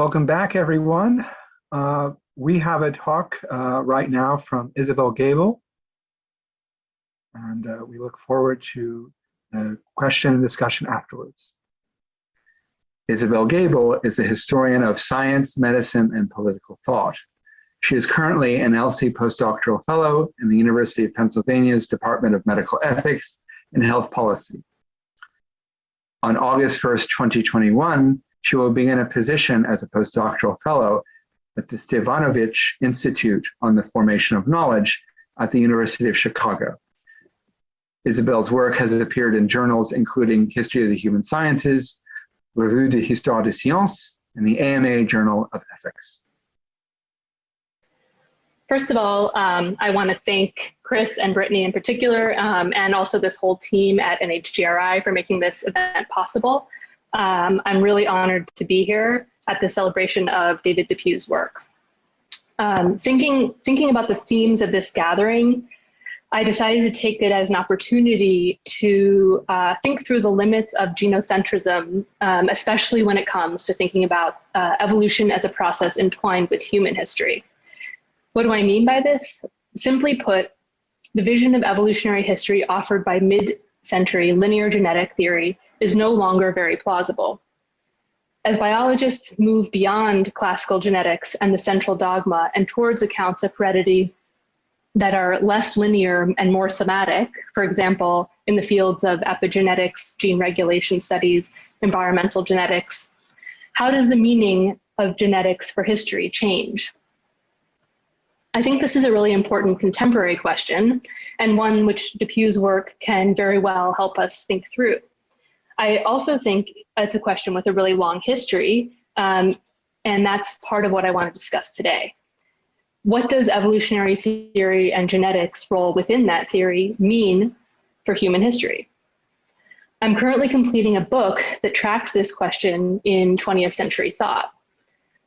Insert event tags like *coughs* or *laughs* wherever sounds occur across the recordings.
Welcome back, everyone. Uh, we have a talk uh, right now from Isabel Gabel. and uh, we look forward to the question and discussion afterwards. Isabel Gabel is a historian of science, medicine, and political thought. She is currently an LC postdoctoral fellow in the University of Pennsylvania's Department of Medical Ethics and Health Policy. On August 1st, 2021, she will begin a position as a postdoctoral fellow at the Stevanovich Institute on the Formation of Knowledge at the University of Chicago. Isabel's work has appeared in journals including History of the Human Sciences, Revue de Histoire des Sciences, and the AMA Journal of Ethics. First of all, um, I want to thank Chris and Brittany in particular, um, and also this whole team at NHGRI for making this event possible. Um, I'm really honored to be here at the celebration of David Depew's work. Um, thinking, thinking about the themes of this gathering, I decided to take it as an opportunity to uh, think through the limits of genocentrism, um, especially when it comes to thinking about uh, evolution as a process entwined with human history. What do I mean by this? Simply put, the vision of evolutionary history offered by mid-century linear genetic theory is no longer very plausible. As biologists move beyond classical genetics and the central dogma and towards accounts of heredity that are less linear and more somatic, for example, in the fields of epigenetics, gene regulation studies, environmental genetics, how does the meaning of genetics for history change? I think this is a really important contemporary question and one which Depew's work can very well help us think through. I also think it's a question with a really long history, um, and that's part of what I want to discuss today. What does evolutionary theory and genetics role within that theory mean for human history? I'm currently completing a book that tracks this question in 20th century thought.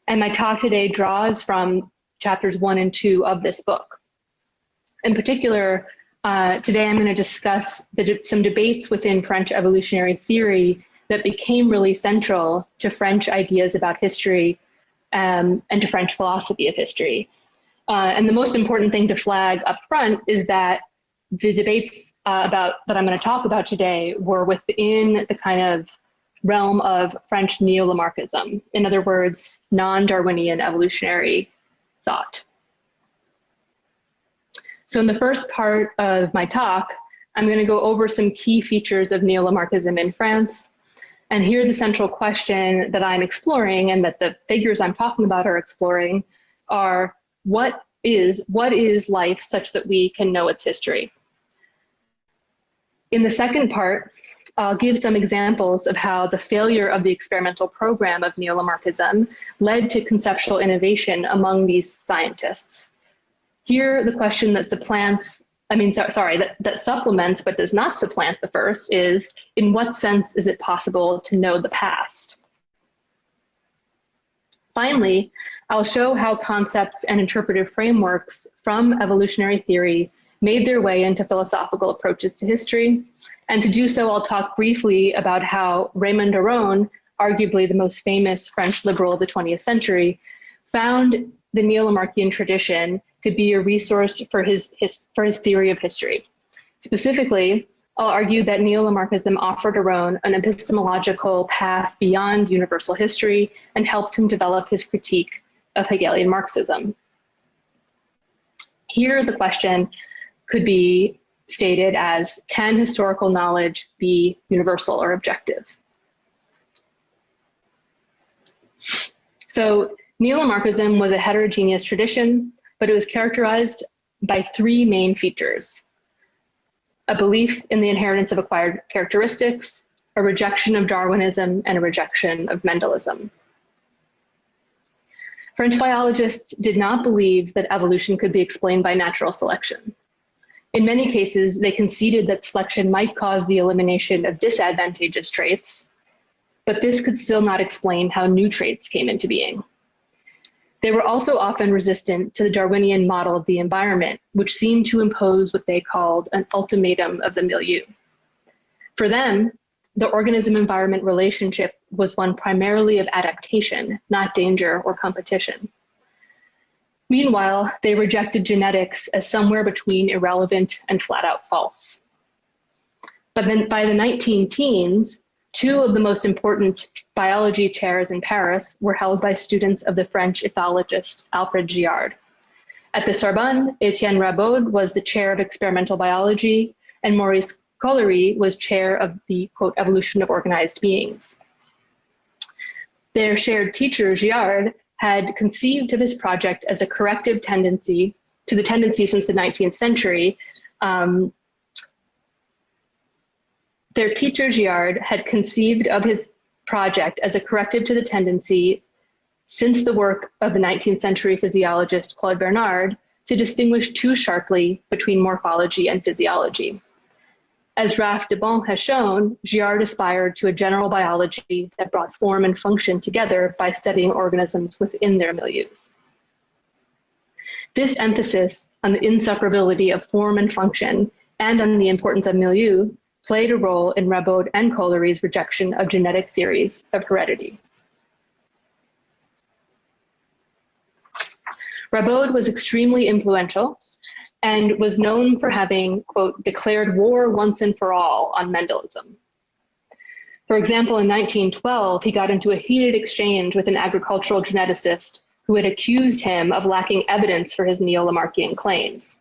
And my talk today draws from chapters one and two of this book. In particular, uh, today I'm going to discuss de some debates within French evolutionary theory that became really central to French ideas about history um, and to French philosophy of history. Uh, and the most important thing to flag up front is that the debates uh, about that I'm going to talk about today were within the kind of realm of French neo-Lamarckism. In other words, non-Darwinian evolutionary thought. So in the first part of my talk, I'm going to go over some key features of neo-Lamarckism in France. And here the central question that I'm exploring and that the figures I'm talking about are exploring are what is, what is life such that we can know its history? In the second part, I'll give some examples of how the failure of the experimental program of neo-Lamarckism led to conceptual innovation among these scientists. Here, the question that supplants, I mean, so, sorry, that, that supplements but does not supplant the first is, in what sense is it possible to know the past? Finally, I'll show how concepts and interpretive frameworks from evolutionary theory made their way into philosophical approaches to history. And to do so, I'll talk briefly about how Raymond Aron, arguably the most famous French liberal of the 20th century, found the neo-Lamarckian tradition to be a resource for his, his, for his theory of history. Specifically, I'll argue that neo-Lamarckism offered Aron an epistemological path beyond universal history and helped him develop his critique of Hegelian Marxism. Here, the question could be stated as, can historical knowledge be universal or objective? So neo-Lamarckism was a heterogeneous tradition but it was characterized by three main features. A belief in the inheritance of acquired characteristics, a rejection of Darwinism, and a rejection of Mendelism. French biologists did not believe that evolution could be explained by natural selection. In many cases, they conceded that selection might cause the elimination of disadvantageous traits, but this could still not explain how new traits came into being. They were also often resistant to the Darwinian model of the environment, which seemed to impose what they called an ultimatum of the milieu. For them, the organism-environment relationship was one primarily of adaptation, not danger or competition. Meanwhile, they rejected genetics as somewhere between irrelevant and flat out false. But then by the 19 teens, two of the most important biology chairs in Paris were held by students of the French ethologist Alfred Giard. At the Sorbonne, Etienne Rabaud was the chair of experimental biology, and Maurice Caullery was chair of the, quote, evolution of organized beings. Their shared teacher, Giard, had conceived of his project as a corrective tendency to the tendency since the 19th century. Um, their teacher, Giard, had conceived of his project as a corrective to the tendency since the work of the 19th century physiologist Claude Bernard to distinguish too sharply between morphology and physiology. As Raph Debon has shown, Giard aspired to a general biology that brought form and function together by studying organisms within their milieus. This emphasis on the inseparability of form and function and on the importance of milieu played a role in Rabaud and Caullery's rejection of genetic theories of heredity. Rabaud was extremely influential and was known for having, quote, declared war once and for all on Mendelism. For example, in 1912, he got into a heated exchange with an agricultural geneticist who had accused him of lacking evidence for his neo-Lamarckian claims.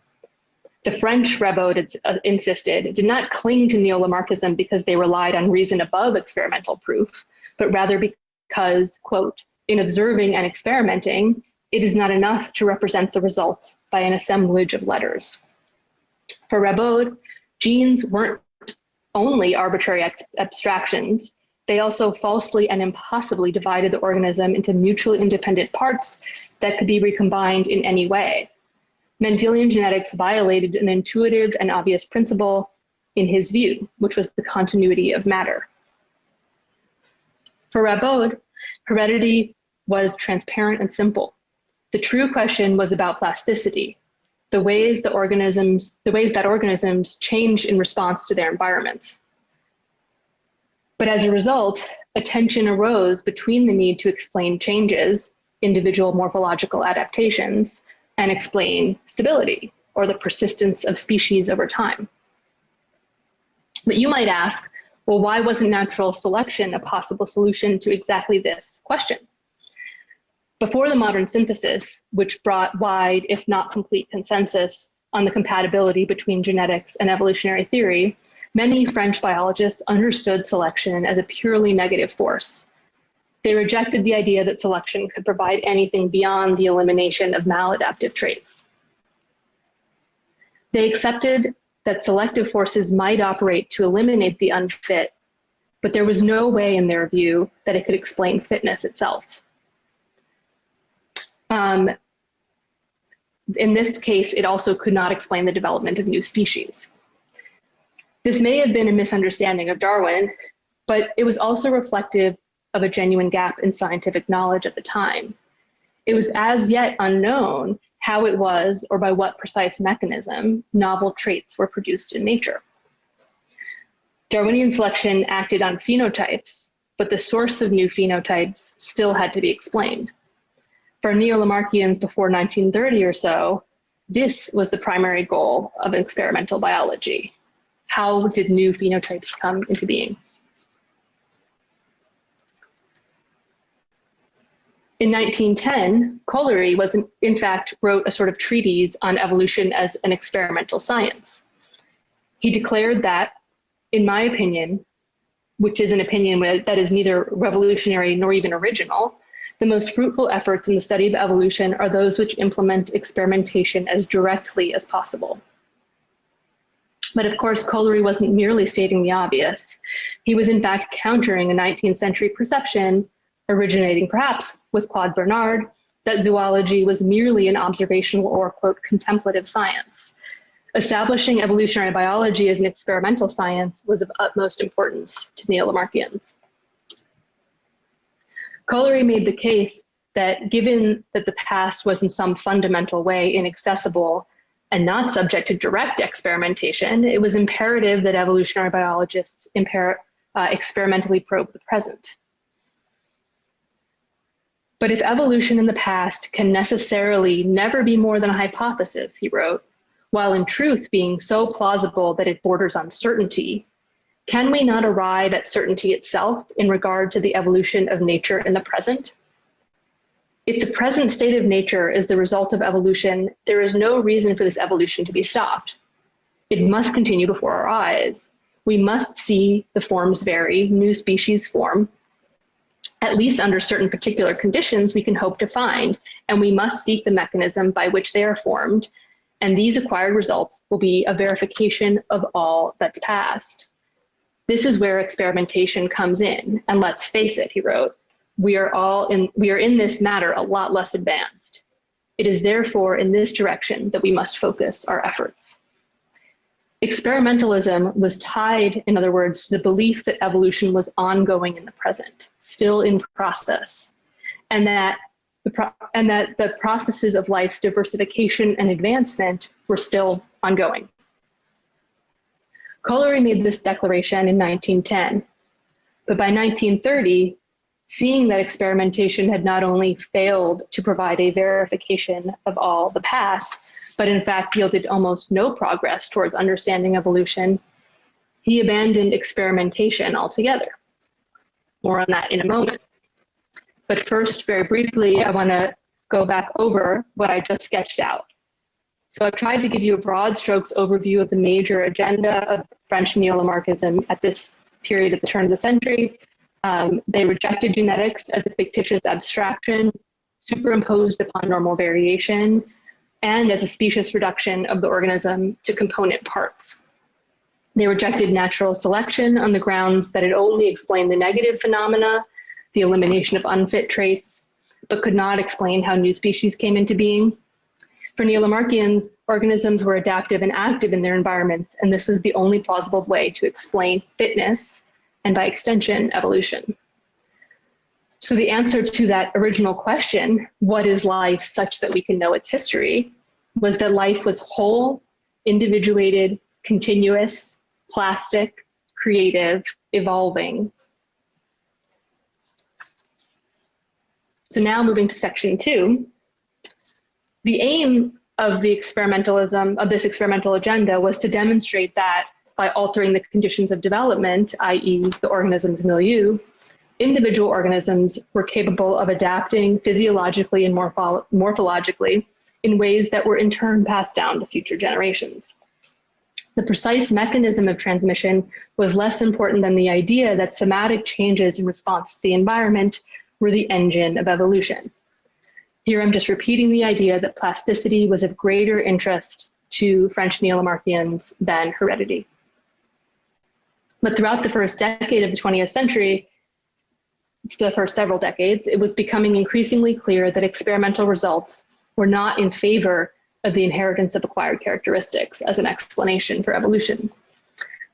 The French Rabaud uh, insisted did not cling to neo-Lamarckism because they relied on reason above experimental proof, but rather because, quote, in observing and experimenting, it is not enough to represent the results by an assemblage of letters. For Rabaud, genes weren't only arbitrary abstractions, they also falsely and impossibly divided the organism into mutually independent parts that could be recombined in any way. Mendelian genetics violated an intuitive and obvious principle in his view, which was the continuity of matter. For Rabaud, heredity was transparent and simple. The true question was about plasticity, the ways the organisms, the ways that organisms change in response to their environments. But as a result, a tension arose between the need to explain changes, individual morphological adaptations, and explain stability, or the persistence of species over time. But you might ask, well, why wasn't natural selection a possible solution to exactly this question? Before the modern synthesis, which brought wide, if not complete consensus on the compatibility between genetics and evolutionary theory, many French biologists understood selection as a purely negative force. They rejected the idea that selection could provide anything beyond the elimination of maladaptive traits. They accepted that selective forces might operate to eliminate the unfit, but there was no way in their view that it could explain fitness itself. Um, in this case, it also could not explain the development of new species. This may have been a misunderstanding of Darwin, but it was also reflective of a genuine gap in scientific knowledge at the time. It was as yet unknown how it was or by what precise mechanism novel traits were produced in nature. Darwinian selection acted on phenotypes, but the source of new phenotypes still had to be explained. For neo-Lamarckians before 1930 or so, this was the primary goal of experimental biology. How did new phenotypes come into being? In 1910, Caullery was in, in, fact wrote a sort of treatise on evolution as an experimental science. He declared that, in my opinion, which is an opinion that is neither revolutionary nor even original, the most fruitful efforts in the study of evolution are those which implement experimentation as directly as possible. But of course, Caullery wasn't merely stating the obvious. He was in fact countering a 19th century perception, originating perhaps with Claude Bernard, that zoology was merely an observational or, quote, contemplative science. Establishing evolutionary biology as an experimental science was of utmost importance to neo-Lamarckians. Caullery made the case that given that the past was in some fundamental way inaccessible and not subject to direct experimentation, it was imperative that evolutionary biologists uh, experimentally probe the present. But if evolution in the past can necessarily never be more than a hypothesis, he wrote, while in truth being so plausible that it borders on certainty, can we not arrive at certainty itself in regard to the evolution of nature in the present? If the present state of nature is the result of evolution, there is no reason for this evolution to be stopped. It must continue before our eyes. We must see the forms vary, new species form, at least under certain particular conditions we can hope to find, and we must seek the mechanism by which they are formed, and these acquired results will be a verification of all that's past. This is where experimentation comes in, and let's face it, he wrote, we are all in, we are in this matter a lot less advanced. It is therefore in this direction that we must focus our efforts. Experimentalism was tied, in other words, to the belief that evolution was ongoing in the present, still in process, and that the and that the processes of life's diversification and advancement were still ongoing. Caullery made this declaration in 1910, but by 1930, seeing that experimentation had not only failed to provide a verification of all the past, but in fact yielded almost no progress towards understanding evolution, he abandoned experimentation altogether. More on that in a moment. But first, very briefly, I want to go back over what I just sketched out. So I've tried to give you a broad strokes overview of the major agenda of French neo-Lamarckism at this period at the turn of the century. Um, they rejected genetics as a fictitious abstraction superimposed upon normal variation and as a specious reduction of the organism to component parts. They rejected natural selection on the grounds that it only explained the negative phenomena, the elimination of unfit traits, but could not explain how new species came into being. For neo-Lamarckians, organisms were adaptive and active in their environments, and this was the only plausible way to explain fitness and by extension, evolution. So the answer to that original question, what is life such that we can know its history, was that life was whole, individuated, continuous, plastic, creative, evolving. So now moving to section two, the aim of the experimentalism, of this experimental agenda was to demonstrate that by altering the conditions of development, i.e. the organism's milieu, individual organisms were capable of adapting physiologically and morpho morphologically in ways that were in turn passed down to future generations. The precise mechanism of transmission was less important than the idea that somatic changes in response to the environment were the engine of evolution. Here I'm just repeating the idea that plasticity was of greater interest to French neo-Lamarckians than heredity. But throughout the first decade of the 20th century, the first several decades, it was becoming increasingly clear that experimental results were not in favor of the inheritance of acquired characteristics as an explanation for evolution.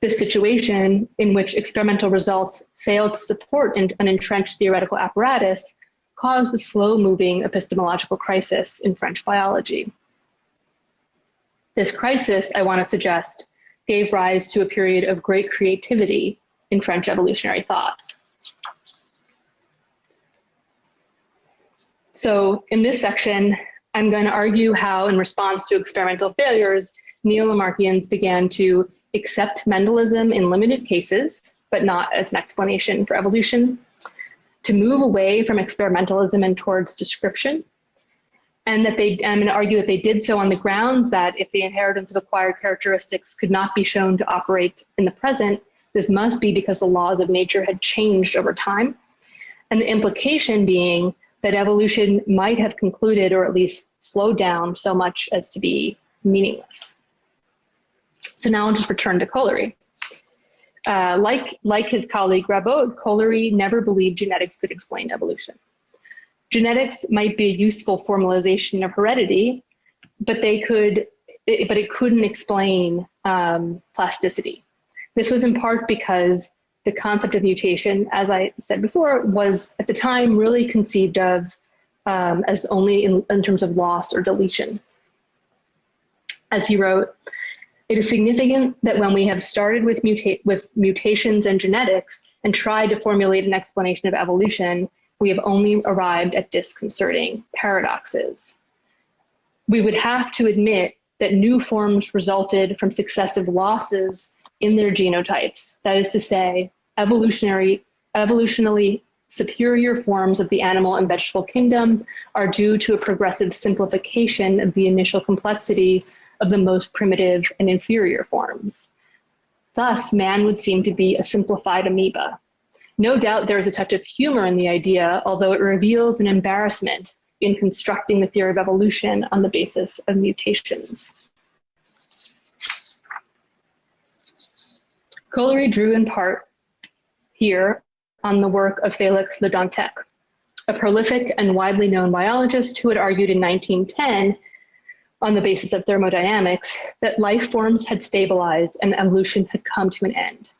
This situation in which experimental results failed to support an entrenched theoretical apparatus caused a slow-moving epistemological crisis in French biology. This crisis, I want to suggest, gave rise to a period of great creativity in French evolutionary thought. So in this section, I'm going to argue how, in response to experimental failures, neo-Lamarckians began to accept Mendelism in limited cases, but not as an explanation for evolution, to move away from experimentalism and towards description. And that they, I'm going to argue that they did so on the grounds that if the inheritance of acquired characteristics could not be shown to operate in the present, this must be because the laws of nature had changed over time. And the implication being that evolution might have concluded or at least slowed down so much as to be meaningless. So now I'll just return to Caullery. Uh, like, like his colleague Rabaud, Caullery never believed genetics could explain evolution. Genetics might be a useful formalization of heredity, but they could, it, but it couldn't explain um, plasticity. This was in part because the concept of mutation, as I said before, was at the time really conceived of um, as only in, in terms of loss or deletion. As he wrote, it is significant that when we have started with, muta with mutations and genetics and tried to formulate an explanation of evolution, we have only arrived at disconcerting paradoxes. We would have to admit that new forms resulted from successive losses in their genotypes. That is to say, evolutionary, evolutionally superior forms of the animal and vegetable kingdom are due to a progressive simplification of the initial complexity of the most primitive and inferior forms. Thus, man would seem to be a simplified amoeba. No doubt there is a touch of humor in the idea, although it reveals an embarrassment in constructing the theory of evolution on the basis of mutations. Caullery drew in part here on the work of Felix Le Dantec, a prolific and widely known biologist who had argued in 1910 on the basis of thermodynamics that life forms had stabilized and evolution had come to an end.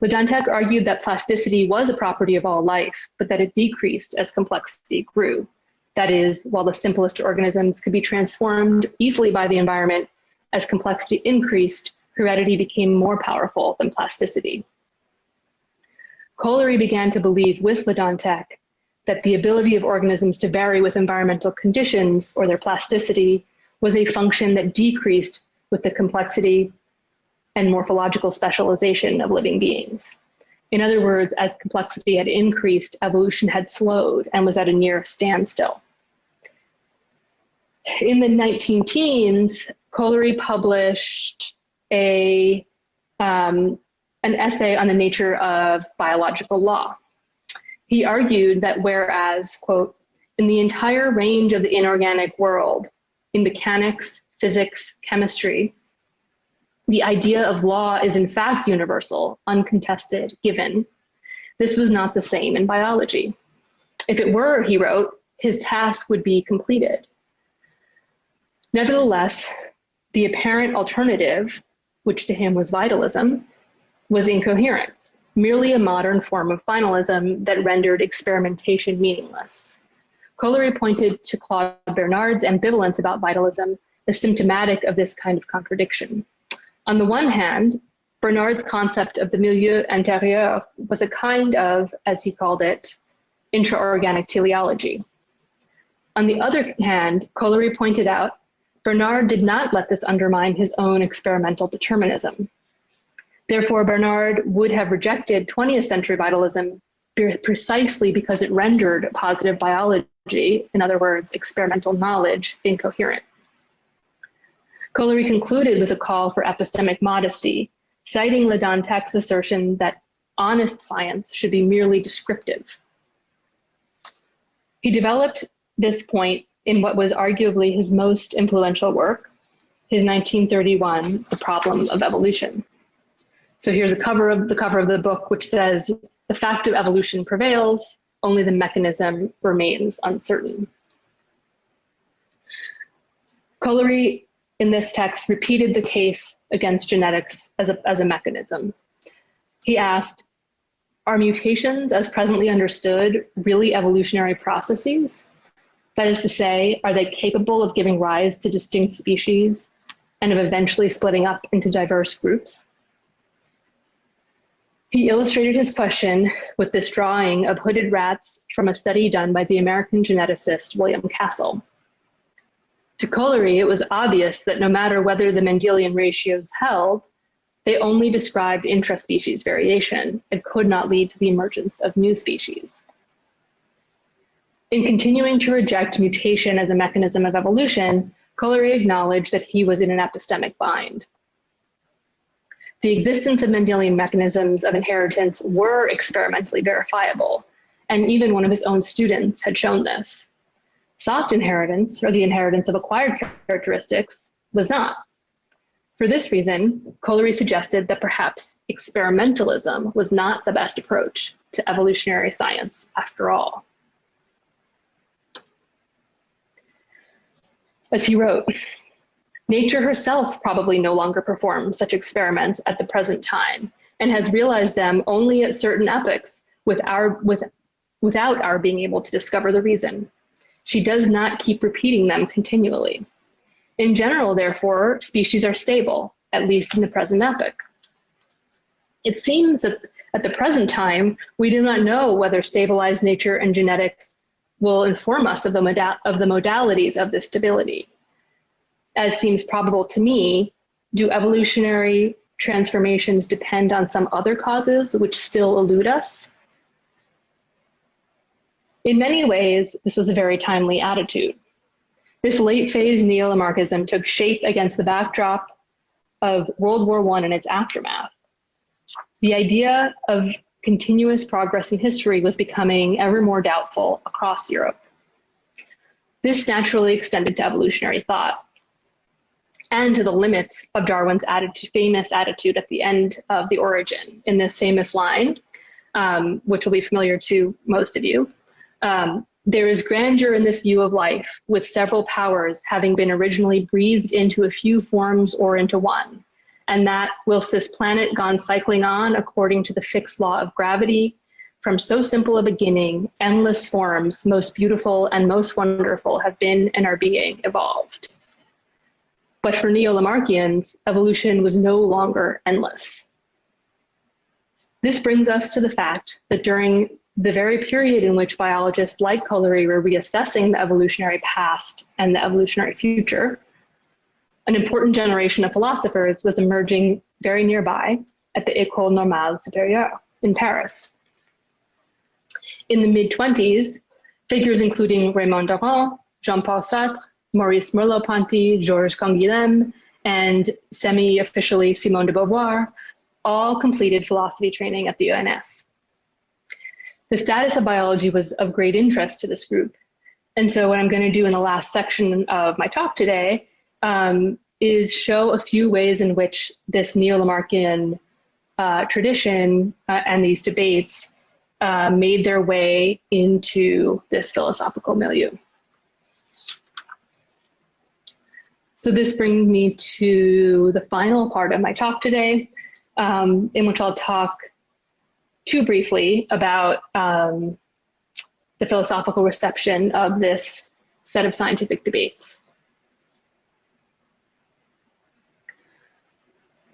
Le Dantec argued that plasticity was a property of all life, but that it decreased as complexity grew. That is, while the simplest organisms could be transformed easily by the environment, as complexity increased, heredity became more powerful than plasticity. Caullery began to believe with Le Dantec that the ability of organisms to vary with environmental conditions or their plasticity was a function that decreased with the complexity and morphological specialization of living beings. In other words, as complexity had increased, evolution had slowed and was at a near standstill. In the 19 teens, Caullery published a, um, an essay on the nature of biological law. He argued that whereas, quote, in the entire range of the inorganic world, in mechanics, physics, chemistry, the idea of law is in fact universal, uncontested, given. This was not the same in biology. If it were, he wrote, his task would be completed. Nevertheless, the apparent alternative, which to him was vitalism, was incoherent, merely a modern form of finalism that rendered experimentation meaningless. Caullery pointed to Claude Bernard's ambivalence about vitalism as symptomatic of this kind of contradiction. On the one hand, Bernard's concept of the milieu intérieur was a kind of, as he called it, intraorganic teleology. On the other hand, Caullery pointed out Bernard did not let this undermine his own experimental determinism. Therefore, Bernard would have rejected 20th century vitalism precisely because it rendered positive biology, in other words, experimental knowledge, incoherent. Caullery concluded with a call for epistemic modesty, citing Le assertion that honest science should be merely descriptive. He developed this point in what was arguably his most influential work, his 1931, The Problem of Evolution. So here's a cover of the cover of the book, which says, the fact of evolution prevails, only the mechanism remains uncertain. Caullery in this text repeated the case against genetics as a, as a mechanism. He asked, are mutations as presently understood really evolutionary processes? That is to say, are they capable of giving rise to distinct species and of eventually splitting up into diverse groups? He illustrated his question with this drawing of hooded rats from a study done by the American geneticist William Castle. To Caullery, it was obvious that no matter whether the Mendelian ratios held, they only described intraspecies variation and could not lead to the emergence of new species. In continuing to reject mutation as a mechanism of evolution, Caullery acknowledged that he was in an epistemic bind. The existence of Mendelian mechanisms of inheritance were experimentally verifiable, and even one of his own students had shown this. Soft inheritance, or the inheritance of acquired characteristics, was not. For this reason, Caullery suggested that perhaps experimentalism was not the best approach to evolutionary science after all. As he wrote, nature herself probably no longer performs such experiments at the present time and has realized them only at certain epochs with our, with, without our being able to discover the reason. She does not keep repeating them continually. In general, therefore, species are stable, at least in the present epoch. It seems that at the present time, we do not know whether stabilized nature and genetics will inform us of the, of the modalities of this stability. As seems probable to me, do evolutionary transformations depend on some other causes which still elude us? In many ways, this was a very timely attitude. This late phase neo-Lamarckism took shape against the backdrop of World War I and its aftermath. The idea of continuous progress in history was becoming ever more doubtful across Europe. This naturally extended to evolutionary thought and to the limits of Darwin's attitude, famous attitude at the end of The Origin in this famous line, um, which will be familiar to most of you. Um, there is grandeur in this view of life, with several powers having been originally breathed into a few forms or into one. And that, whilst this planet gone cycling on according to the fixed law of gravity, from so simple a beginning, endless forms, most beautiful and most wonderful, have been and are being evolved. But for neo-Lamarckians, evolution was no longer endless. This brings us to the fact that during the very period in which biologists like Caullery were reassessing the evolutionary past and the evolutionary future, an important generation of philosophers was emerging very nearby at the École Normale Supérieure in Paris. In the mid-20s, figures including Raymond Aron, Jean-Paul Sartre, Maurice Merleau-Ponty, Georges Canguilhem, and semi-officially Simone de Beauvoir all completed philosophy training at the ENS. The status of biology was of great interest to this group. And so what I'm gonna do in the last section of my talk today um, is show a few ways in which this neo-Lamarckian uh, tradition uh, and these debates uh, made their way into this philosophical milieu. So this brings me to the final part of my talk today, um, in which I'll talk too briefly about um, the philosophical reception of this set of scientific debates.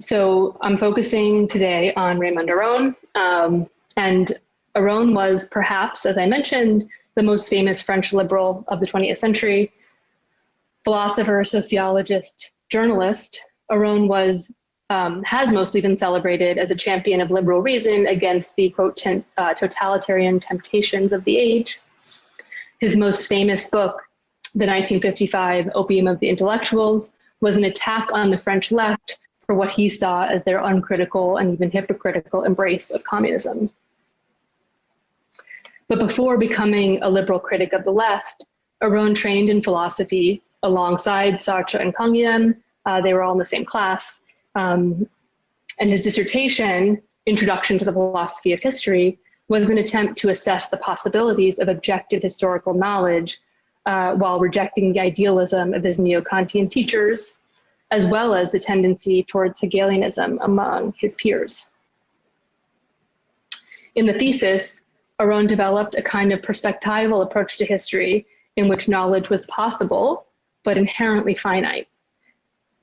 So I'm focusing today on Raymond Aron, um, and Aron was perhaps, as I mentioned, the most famous French liberal of the 20th century. Philosopher, sociologist, journalist, Aron was um, has mostly been celebrated as a champion of liberal reason against the quote uh, totalitarian temptations of the age. His most famous book, the 1955 Opium of the Intellectuals, was an attack on the French left for what he saw as their uncritical and even hypocritical embrace of communism. But before becoming a liberal critic of the left, Aron trained in philosophy alongside Sartre and Canguilhem. Uh, they were all in the same class. Um, and his dissertation, Introduction to the Philosophy of History, was an attempt to assess the possibilities of objective historical knowledge uh, while rejecting the idealism of his neo-Kantian teachers, as well as the tendency towards Hegelianism among his peers. In the thesis, Aron developed a kind of perspectival approach to history in which knowledge was possible, but inherently finite.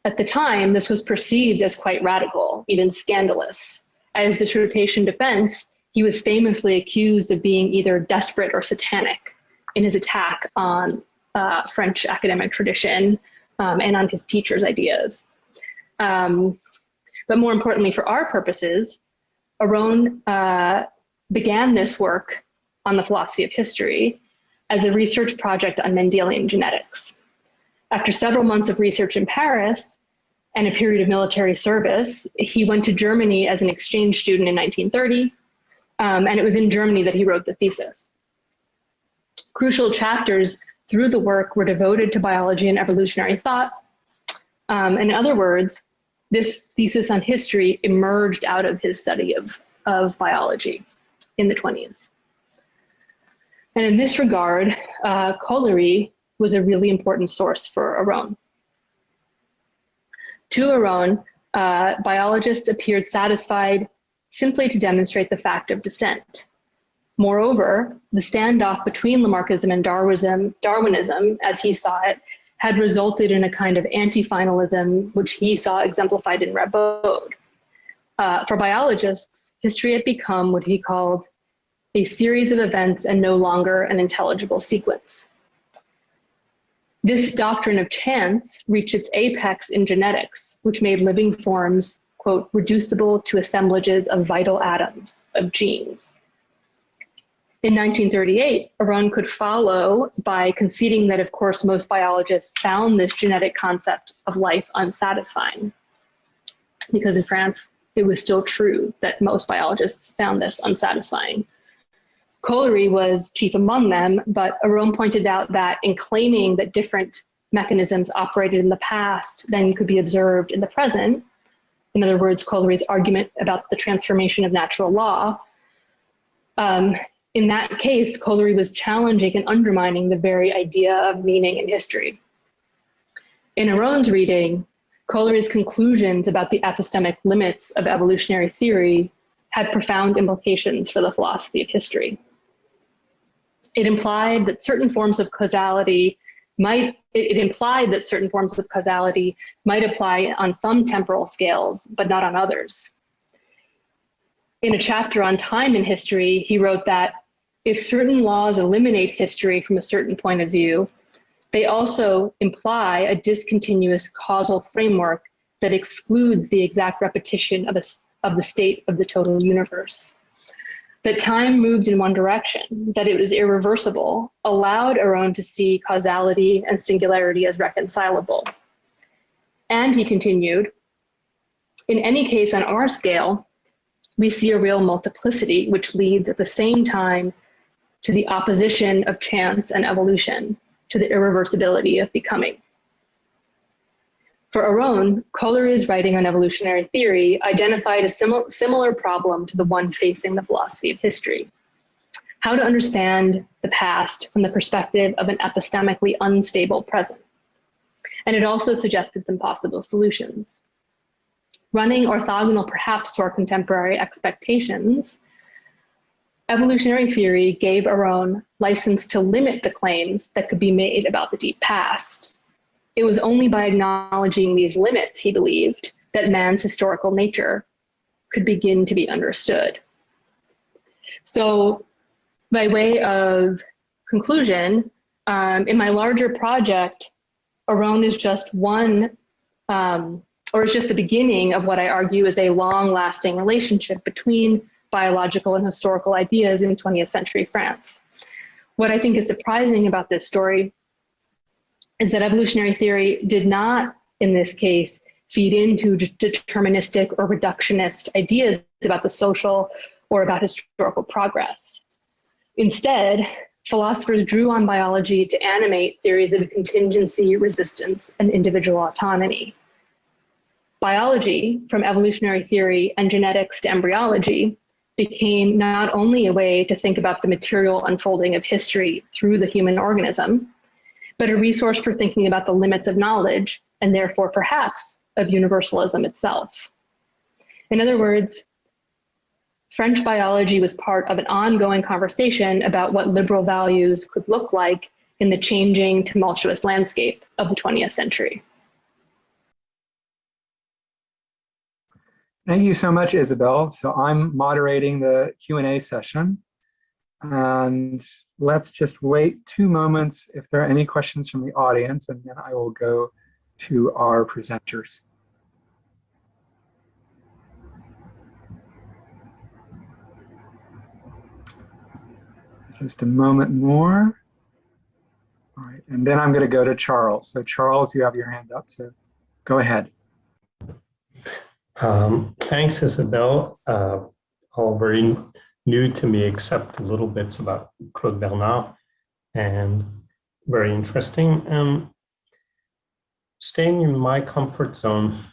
At the time, this was perceived as quite radical, even scandalous. As dissertation defense, he was famously accused of being either desperate or satanic in his attack on uh, French academic tradition um, and on his teacher's ideas. Um, but more importantly for our purposes, Aron uh, began this work on the philosophy of history as a research project on Mendelian genetics. After several months of research in Paris and a period of military service, he went to Germany as an exchange student in 1930, um, and it was in Germany that he wrote the thesis. Crucial chapters through the work were devoted to biology and evolutionary thought. Um, in other words, this thesis on history emerged out of his study of, of biology in the 20s. And in this regard, uh, was a really important source for Aron. To Aron, uh, biologists appeared satisfied simply to demonstrate the fact of descent. Moreover, the standoff between Lamarckism and Darwinism, Darwinism, as he saw it, had resulted in a kind of anti-finalism, which he saw exemplified in Rabaud. uh, for biologists, history had become what he called a series of events and no longer an intelligible sequence. This doctrine of chance reached its apex in genetics, which made living forms, quote, reducible to assemblages of vital atoms, of genes. In 1938, Aron could follow by conceding that, of course, most biologists found this genetic concept of life unsatisfying. Because in France, it was still true that most biologists found this unsatisfying. Caullery was chief among them, but Aron pointed out that in claiming that different mechanisms operated in the past then could be observed in the present, in other words, Caullery's argument about the transformation of natural law, um, in that case, Caullery was challenging and undermining the very idea of meaning in history. In Aron's reading, Caullery's conclusions about the epistemic limits of evolutionary theory had profound implications for the philosophy of history. It implied that certain forms of causality might, it, implied that certain forms of causality might apply on some temporal scales, but not on others. In a chapter on time in history, he wrote that if certain laws eliminate history from a certain point of view, they also imply a discontinuous causal framework that excludes the exact repetition of, a, of the state of the total universe that time moved in one direction, that it was irreversible, allowed Aron to see causality and singularity as reconcilable. And he continued, in any case on our scale, we see a real multiplicity which leads at the same time to the opposition of chance and evolution, to the irreversibility of becoming. For Aron, Caullery's writing on evolutionary theory identified a simil similar problem to the one facing the philosophy of history. How to understand the past from the perspective of an epistemically unstable present. And it also suggested some possible solutions. Running orthogonal perhaps to our contemporary expectations, evolutionary theory gave Aron license to limit the claims that could be made about the deep past it was only by acknowledging these limits, he believed, that man's historical nature could begin to be understood. So by way of conclusion, um, in my larger project, Aron is just one, um, or is just the beginning of what I argue is a long lasting relationship between biological and historical ideas in 20th century France. What I think is surprising about this story is that evolutionary theory did not, in this case, feed into deterministic or reductionist ideas about the social or about historical progress. Instead, philosophers drew on biology to animate theories of contingency, resistance, and individual autonomy. Biology, from evolutionary theory and genetics to embryology, became not only a way to think about the material unfolding of history through the human organism, but a resource for thinking about the limits of knowledge and therefore perhaps of universalism itself. In other words, French biology was part of an ongoing conversation about what liberal values could look like in the changing, tumultuous landscape of the 20th century. Thank you so much, Isabel. So I'm moderating the Q&A session. And let's just wait two moments if there are any questions from the audience, and then I will go to our presenters. Just a moment more. All right, and then I'm going to go to Charles. So Charles, you have your hand up, so go ahead. Um, thanks, Isabel. Uh, all very new to me except little bits about Claude Bernard and very interesting. And staying in my comfort zone,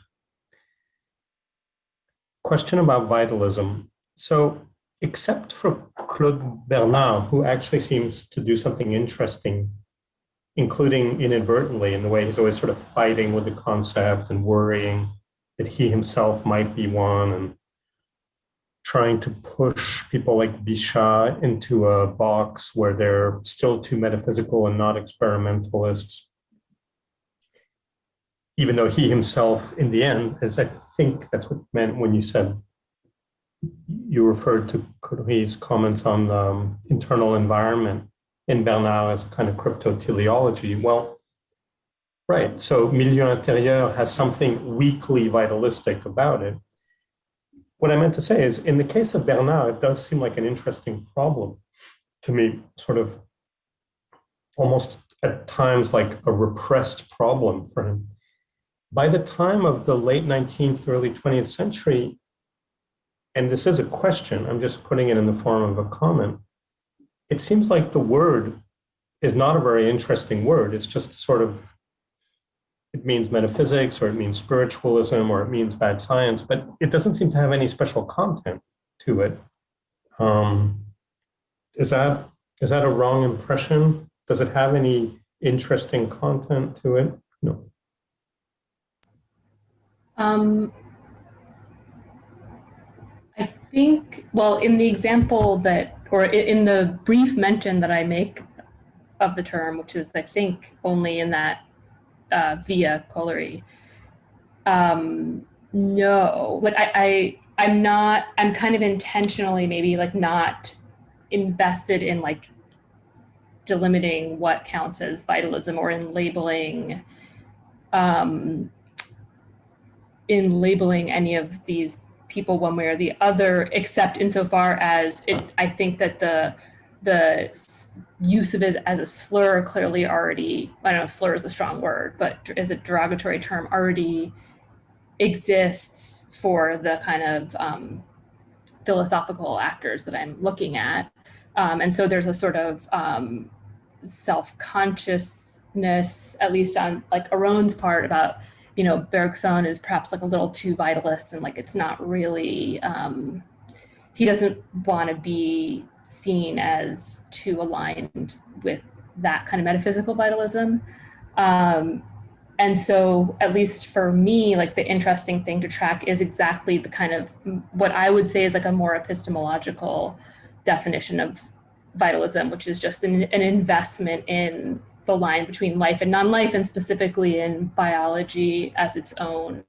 question about vitalism. So except for Claude Bernard, who actually seems to do something interesting, including inadvertently in the way he's always sort of fighting with the concept and worrying that he himself might be one and trying to push people like Bichat into a box where they're still too metaphysical and not experimentalists, even though he himself, in the end, as I think that's what meant when you said you referred to Coudry's comments on the um, internal environment in Bernard as kind of cryptoteleology. Well, right. So milieu intérieur has something weakly vitalistic about it. What I meant to say is, in the case of Bernard, it does seem like an interesting problem to me, sort of almost at times like a repressed problem for him. By the time of the late 19th, early 20th century, and this is a question, I'm just putting it in the form of a comment, it seems like the word is not a very interesting word. It's just sort of, it means metaphysics or it means spiritualism or it means bad science, but it doesn't seem to have any special content to it. Um, is that is that a wrong impression? Does it have any interesting content to it? No. Um, I think, well, in the example that, or in the brief mention that I make of the term, which is, I think, only in that uh, via Caullery, um, no, like I, I, I'm not, I'm kind of intentionally maybe like not invested in like delimiting what counts as vitalism or in labeling um, in labeling any of these people one way or the other, except insofar as it, I think that the the use of it as a slur clearly already, I don't know, slur is a strong word, but as a derogatory term already exists for the kind of um, philosophical actors that I'm looking at. Um, and so there's a sort of um, self-consciousness, at least on like Aron's part about, you know, Bergson is perhaps like a little too vitalist and like it's not really, um, he doesn't want to be seen as too aligned with that kind of metaphysical vitalism. Um, and so at least for me, like the interesting thing to track is exactly the kind of what I would say is like a more epistemological definition of vitalism, which is just an, an investment in the line between life and non-life and specifically in biology as its own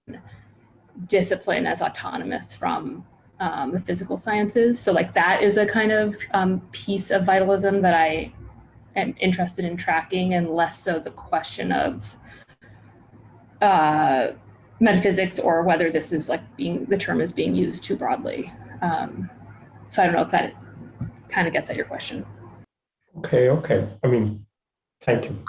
discipline as autonomous from um, the physical sciences. So like that is a kind of um, piece of vitalism that I am interested in tracking and less so the question of uh, metaphysics or whether this is like being, the term is being used too broadly. Um, so I don't know if that kind of gets at your question. Okay, okay. I mean, thank you.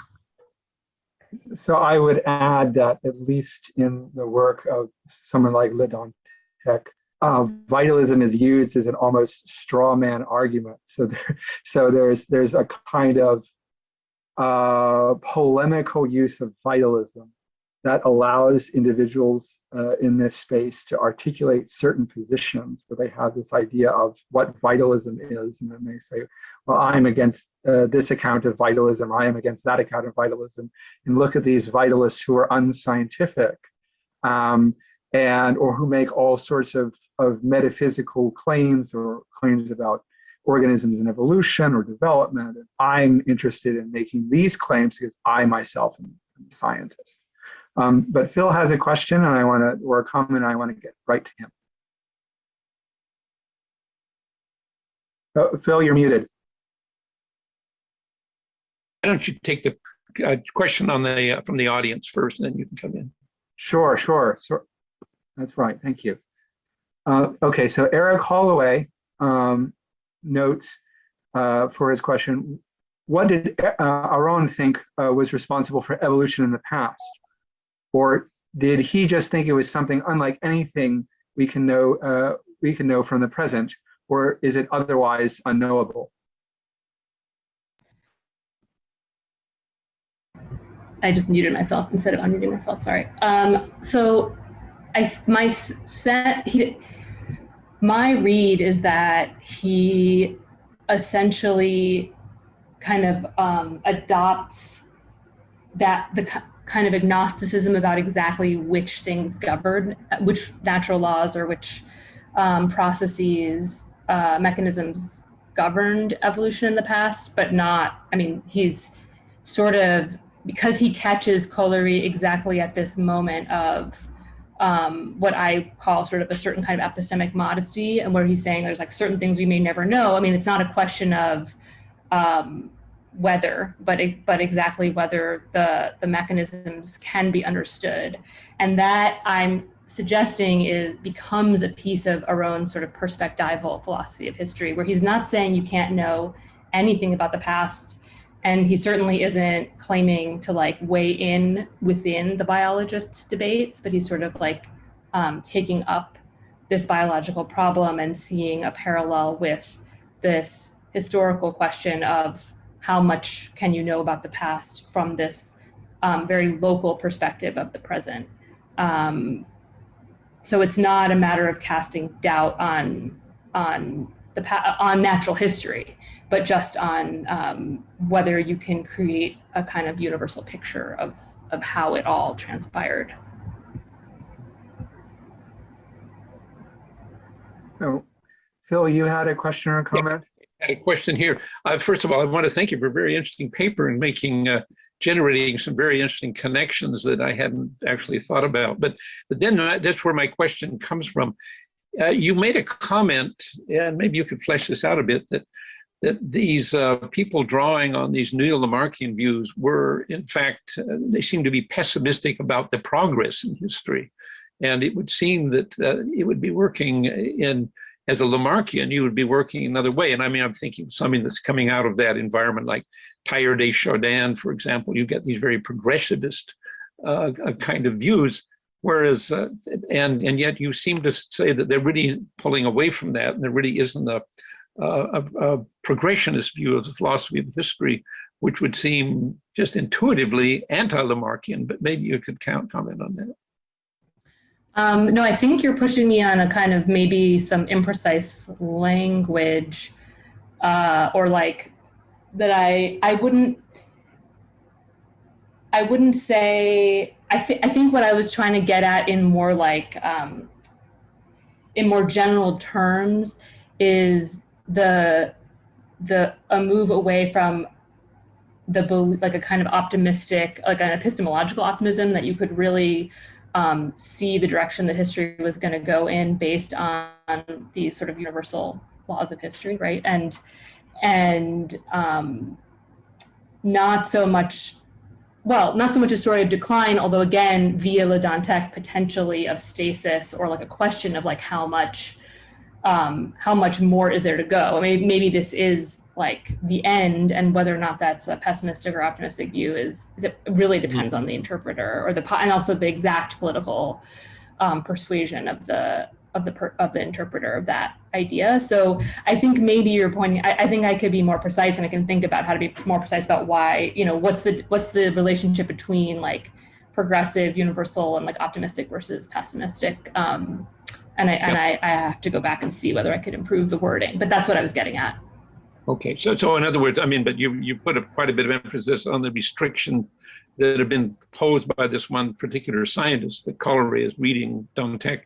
So I would add that at least in the work of someone like Le Dantec, uh, vitalism is used as an almost straw man argument. So there, so there's there's a kind of uh, polemical use of vitalism that allows individuals uh, in this space to articulate certain positions where they have this idea of what vitalism is. And then they say, well, I'm against uh, this account of vitalism, or I am against that account of vitalism. And look at these vitalists who are unscientific um, and or who make all sorts of, of metaphysical claims or claims about organisms and evolution or development. And I'm interested in making these claims because I myself am a scientist. Um, but Phil has a question and I want to, or a comment, I want to get right to him. Oh, Phil, you're muted. Why don't you take the uh, question on the uh, from the audience first, and then you can come in. Sure, sure, sure. That's right. Thank you. Uh, okay, so Eric Holloway um, notes uh, for his question, what did uh, Aron think uh, was responsible for evolution in the past? Or did he just think it was something unlike anything we can know uh, we can know from the present, or is it otherwise unknowable? I just muted myself instead of unmuting myself. Sorry. Um, so, I my set he my read is that he essentially kind of um, adopts that the kind of agnosticism about exactly which things govern, which natural laws or which um, processes, uh, mechanisms governed evolution in the past, but not, I mean, he's sort of, because he catches Caullery exactly at this moment of um, what I call sort of a certain kind of epistemic modesty, and where he's saying there's like certain things we may never know. I mean, it's not a question of um, whether, but it, but exactly whether the the mechanisms can be understood, and that I'm suggesting is becomes a piece of our own sort of perspectival philosophy of history, where he's not saying you can't know anything about the past and he certainly isn't claiming to like weigh in within the biologists debates but he's sort of like um, taking up this biological problem and seeing a parallel with this historical question of how much can you know about the past from this um, very local perspective of the present. Um, so it's not a matter of casting doubt on on the on natural history but just on um, whether you can create a kind of universal picture of, of how it all transpired. So, Phil, you had a question or a comment? Yeah, I had a question here. Uh, first of all, I want to thank you for a very interesting paper and making uh, generating some very interesting connections that I hadn't actually thought about. But, but then that's where my question comes from. Uh, you made a comment, and maybe you could flesh this out a bit, that that these uh, people drawing on these neo-Lamarckian views were, in fact, uh, they seem to be pessimistic about the progress in history. And it would seem that uh, it would be working in, as a Lamarckian, you would be working another way. And I mean, I'm thinking something that's coming out of that environment, like Teilhard de Chardin, for example, you get these very progressivist uh, uh, kind of views. Whereas, uh, and and yet you seem to say that they're really pulling away from that, and there really isn't a, a, a progressionist view of the philosophy of history, which would seem just intuitively anti-Lamarckian, but maybe you could count, comment on that. Um, no, I think you're pushing me on a kind of maybe some imprecise language uh, or like that I, I wouldn't, I wouldn't say, I, th I think what I was trying to get at in more like, um, in more general terms is the the a move away from the like a kind of optimistic, like an epistemological optimism that you could really um, see the direction that history was going to go in based on these sort of universal laws of history, right? And and um, not so much, well, not so much a story of decline, although again, via Le Dantec, potentially of stasis or like a question of like how much um, how much more is there to go? Maybe, maybe this is like the end and whether or not that's a pessimistic or optimistic view is, is it really depends on the interpreter or the, and also the exact political um, persuasion of the, of the, per, of the interpreter of that idea. So I think maybe you're pointing, I, I think I could be more precise and I can think about how to be more precise about why, you know, what's the, what's the relationship between like progressive, universal and like optimistic versus pessimistic um, and I and I, I have to go back and see whether I could improve the wording. But that's what I was getting at. Okay, so so in other words, I mean, but you you put a, quite a bit of emphasis on the restriction that have been posed by this one particular scientist that Caullery is reading Dantec,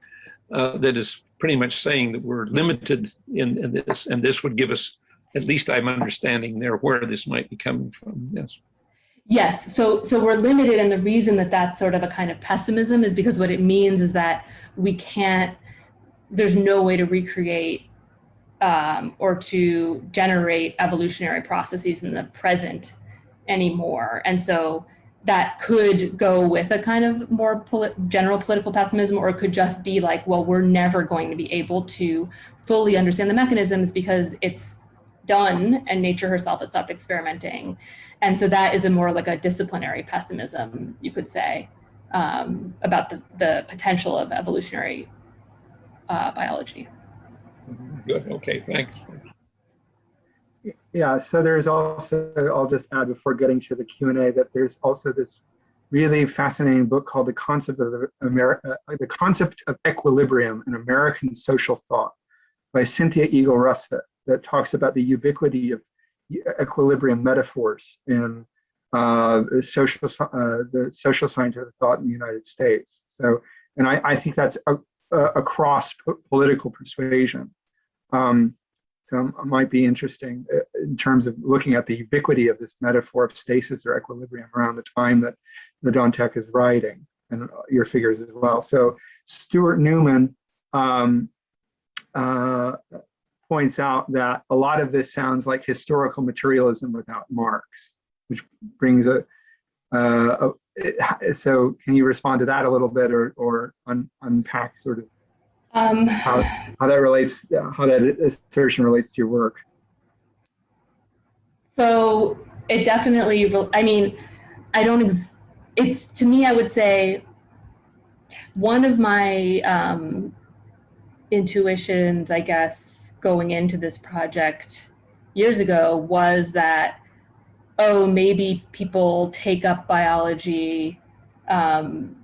uh, that is pretty much saying that we're limited in, in this, and this would give us, at least I'm understanding there where this might be coming from. Yes. Yes, so so we're limited, and the reason that that's sort of a kind of pessimism is because what it means is that we can't there's no way to recreate um, or to generate evolutionary processes in the present anymore. And so that could go with a kind of more poli general political pessimism, or it could just be like, well, we're never going to be able to fully understand the mechanisms because it's done and nature herself has stopped experimenting. And so that is a more like a disciplinary pessimism, you could say, um, about the, the potential of evolutionary uh, biology. Good. Okay. Thanks. Yeah. So there's also I'll just add before getting to the Q and A that there's also this really fascinating book called The Concept of America, uh, The Concept of Equilibrium in American Social Thought by Cynthia Eagle Russett that talks about the ubiquity of equilibrium metaphors in uh, social uh, the social scientific thought in the United States. So, and I, I think that's a, uh, across political persuasion. Um, so might be interesting uh, in terms of looking at the ubiquity of this metaphor of stasis or equilibrium around the time that the Dantec is writing and your figures as well. So Stuart Newman um, uh, points out that a lot of this sounds like historical materialism without Marx, which brings a, uh, it, so can you respond to that a little bit or, or un, unpack sort of Um, how, how that relates, how that assertion relates to your work? So it definitely, I mean, I don't, ex- it's to me, I would say one of my um, intuitions, I guess, going into this project years ago was that, oh, maybe people take up biology um,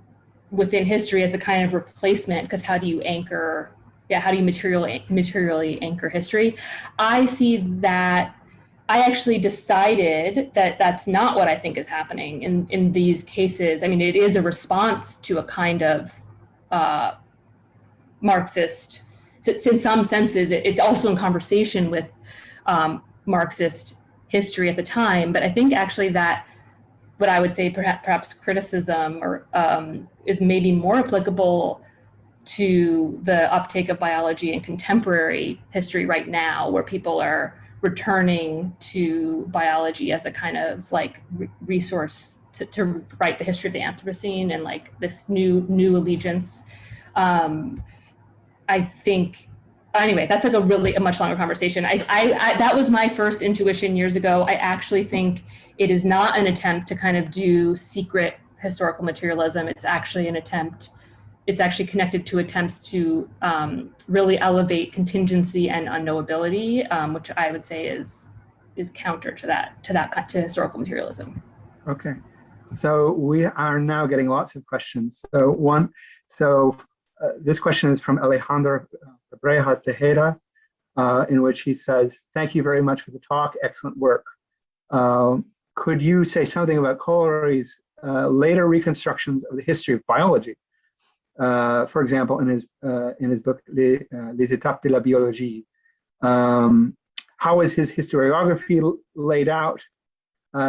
within history as a kind of replacement because how do you anchor yeah how do you materially materially anchor history? I see that i actually decided that that's not what i think is happening in in these cases. I mean it is a response to a kind of uh, marxist so, in some senses it, it's also in conversation with um, marxist history at the time but i think actually that what I would say perhaps, perhaps criticism or um, is maybe more applicable to the uptake of biology in contemporary history right now, where people are returning to biology as a kind of like resource to, to, write the history of the Anthropocene and like this new new allegiance. Um, I think anyway, that's like a really a much longer conversation. I, I, I, that was my first intuition years ago. I actually think it is not an attempt to kind of do secret historical materialism. It's actually an attempt. It's actually connected to attempts to um, really elevate contingency and unknowability, um, which I would say is is counter to that to that to historical materialism. Okay, so we are now getting lots of questions. So one, so uh, this question is from Alejandro Brejas Tejeda, uh, in which he says, thank you very much for the talk, excellent work. Um, could you say something about Caullery's uh, later reconstructions of the history of biology? Uh, for example, in his, uh, in his book, Les, uh, Les Étapes de la Biologie. Um, how is his historiography laid out?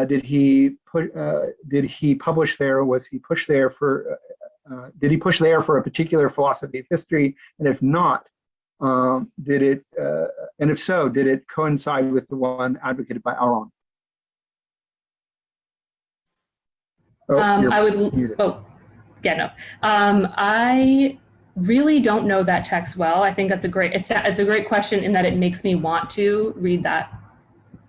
did he put, did he publish there? Was he pushed there for uh, did he push there for a particular philosophy of history? And if not, um, did it, uh, and if so, did it coincide with the one advocated by Aron? Oh, um, I would, muted. oh, yeah, no. Um, I really don't know that text well. I think that's a great, it's a, it's a great question in that it makes me want to read that,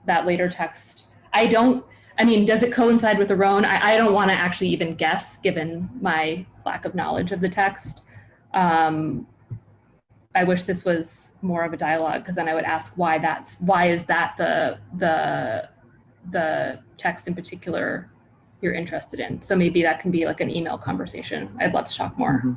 that later text. I don't, I mean, does it coincide with Aron? I, I don't want to actually even guess given my lack of knowledge of the text. Um, I wish this was more of a dialogue because then I would ask why that's why is that the the the text in particular you're interested in. So maybe that can be like an email conversation. I'd love to talk more. Mm -hmm.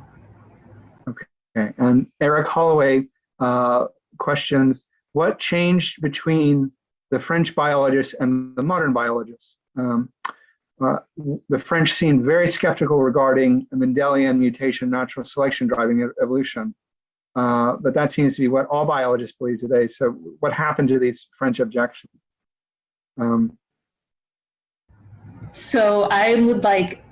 Okay, and Eric Holloway uh, questions, what changed between the French biologists and the modern biologists? Um, uh, the French seemed very skeptical regarding Mendelian mutation, natural selection driving evolution. Uh, but that seems to be what all biologists believe today. So what happened to these French objections? Um, so I would like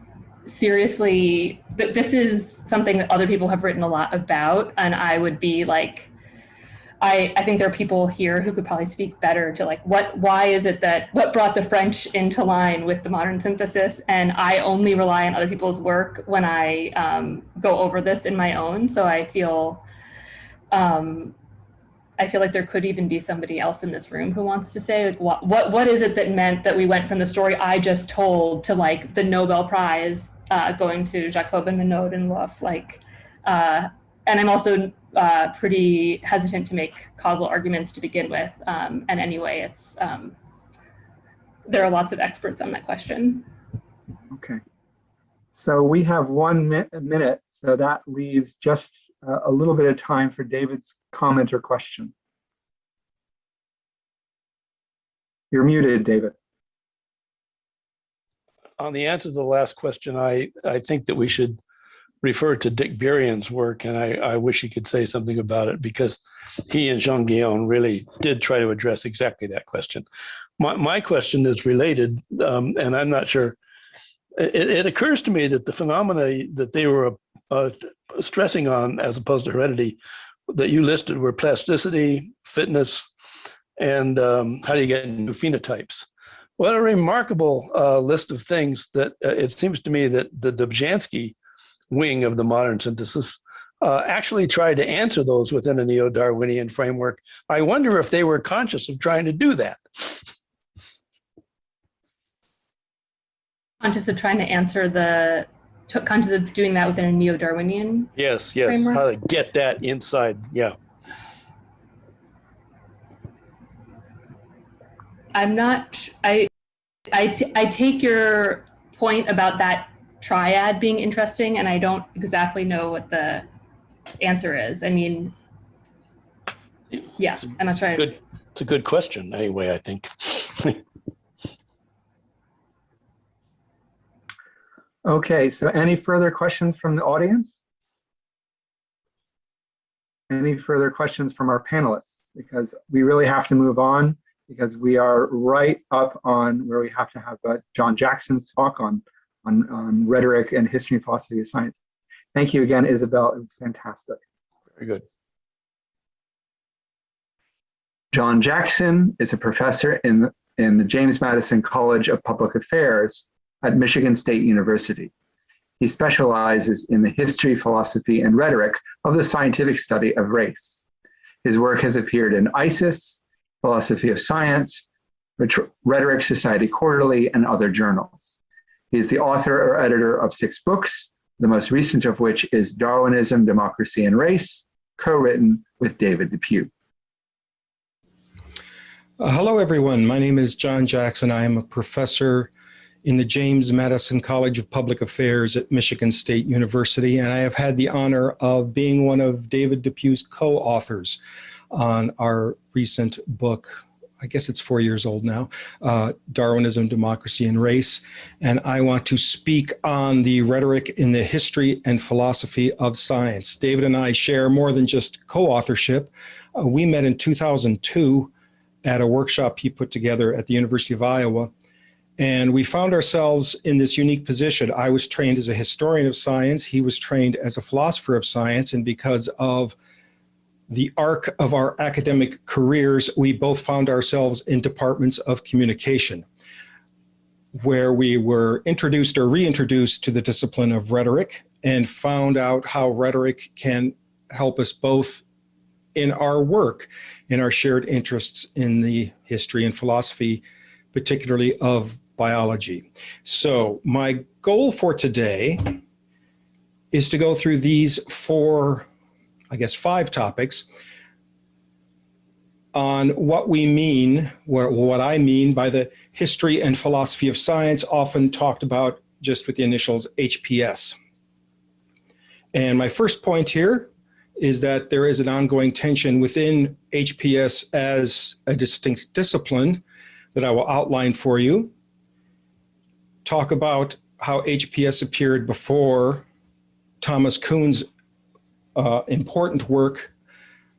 seriously, this is something that other people have written a lot about and I would be like, I, I think there are people here who could probably speak better to like what why is it that what brought the French into line with the modern synthesis and I only rely on other people's work when I um, go over this in my own so I feel um, I feel like there could even be somebody else in this room who wants to say like what what what is it that meant that we went from the story I just told to like the Nobel Prize uh, going to Jacob and Monod and Lwoff like uh, and I'm also uh, pretty hesitant to make causal arguments to begin with. Um, and anyway, it's um, there are lots of experts on that question. Okay. So we have one mi minute, so that leaves just uh, a little bit of time for David's comment or question. You're muted, David. On the answer to the last question, I, I think that we should refer to Dick Burian's work, and I, I wish he could say something about it because he and Jean Gayon really did try to address exactly that question. My, my question is related, um, and I'm not sure. It, it, occurs to me that the phenomena that they were uh, stressing on, as opposed to heredity, that you listed were plasticity, fitness, and um, how do you get new phenotypes. What a remarkable uh, list of things that uh, it seems to me that the Dobzhansky wing of the modern synthesis uh, actually tried to answer those within a neo-Darwinian framework. I wonder if they were conscious of trying to do that. Conscious of trying to answer the, conscious of doing that within a neo-Darwinian? Yes, yes, Framework? how to get that inside, yeah. I'm not, I, I, t- I take your point about that triad being interesting, and I don't exactly know what the answer is. I mean, yeah, I'm not sure. Good, it's a good question anyway, I think. *laughs* Okay, so any further questions from the audience? Any further questions from our panelists? Because we really have to move on because we are right up on where we have to have uh, John Jackson's talk on, on, on rhetoric and history and philosophy of science. Thank you again, Isabel. It was fantastic. Very good. John Jackson is a professor in, in the James Madison College of Public Affairs at Michigan State University. He specializes in the history, philosophy, and rhetoric of the scientific study of race. His work has appeared in ISIS, Philosophy of Science, Rhetoric Society Quarterly, and other journals. He is the author or editor of six books, the most recent of which is Darwinism, Democracy, and Race, co-written with David Depew. Uh, hello, everyone. My name is John Jackson. I am a professor in the James Madison College of Public Affairs at Michigan State University, and I have had the honor of being one of David Depew's co-authors on our recent book. I guess it's four years old now, uh, Darwinism, Democracy, and Race. And I want to speak on the rhetoric in the history and philosophy of science. David and I share more than just co-authorship. Uh, we met in 2002 at a workshop he put together at the University of Iowa. And we found ourselves in this unique position. I was trained as a historian of science. He was trained as a philosopher of science. And because of the arc of our academic careers, we both found ourselves in departments of communication, where we were introduced or reintroduced to the discipline of rhetoric and found out how rhetoric can help us both in our work, in our shared interests in the history and philosophy, particularly of biology. So my goal for today is to go through these four, I guess five topics on what we mean, what, what I mean by the history and philosophy of science, often talked about just with the initials HPS. And my first point here is that there is an ongoing tension within HPS as a distinct discipline that I will outline for you. Talk about how HPS appeared before Thomas Kuhn's uh, important work,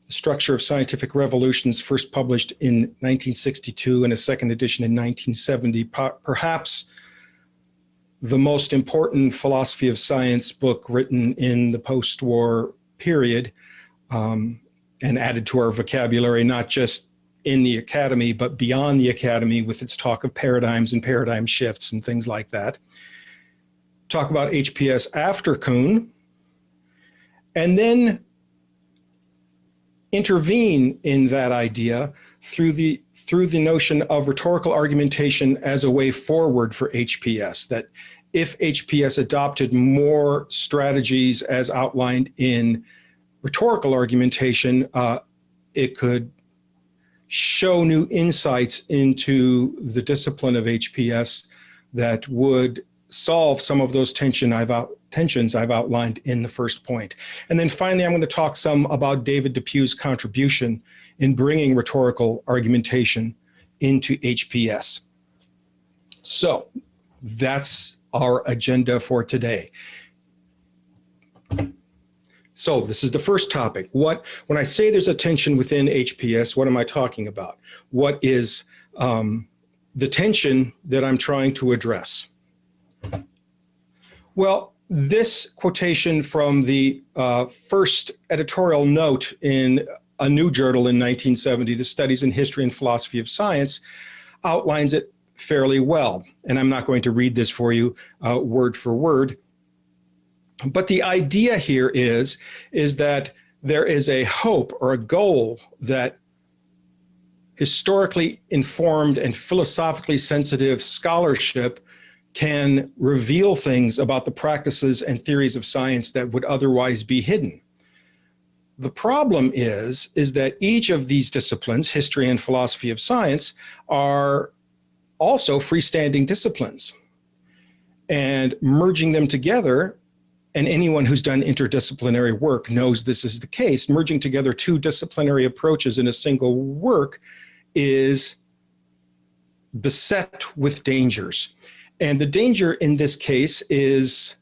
The Structure of Scientific Revolutions, first published in 1962 and a second edition in 1970. Perhaps the most important philosophy of science book written in the post-war period um, and added to our vocabulary, not just in the academy, but beyond the academy with its talk of paradigms and paradigm shifts and things like that. Talk about HPS after Kuhn, and then intervene in that idea through the through the notion of rhetorical argumentation as a way forward for HPS, that if HPS adopted more strategies as outlined in rhetorical argumentation, uh, it could show new insights into the discipline of HPS that would solve some of those tension I've out, tensions I've outlined in the first point. And then finally, I'm going to talk some about David Depew's contribution in bringing rhetorical argumentation into HPS. So that's our agenda for today. So this is the first topic. What, when I say there's a tension within HPS, what am I talking about? What is um, the tension that I'm trying to address? Well, this quotation from the uh, first editorial note in a new journal in 1970, the Studies in History and Philosophy of Science, outlines it fairly well. And I'm not going to read this for you uh, word for word. But the idea here is, is that there is a hope or a goal that historically informed and philosophically sensitive scholarship can reveal things about the practices and theories of science that would otherwise be hidden. The problem is, is that each of these disciplines, history and philosophy of science, are also freestanding disciplines. And merging them together, and anyone who's done interdisciplinary work knows this is the case, merging together two disciplinary approaches in a single work is beset with dangers. And the danger in this case is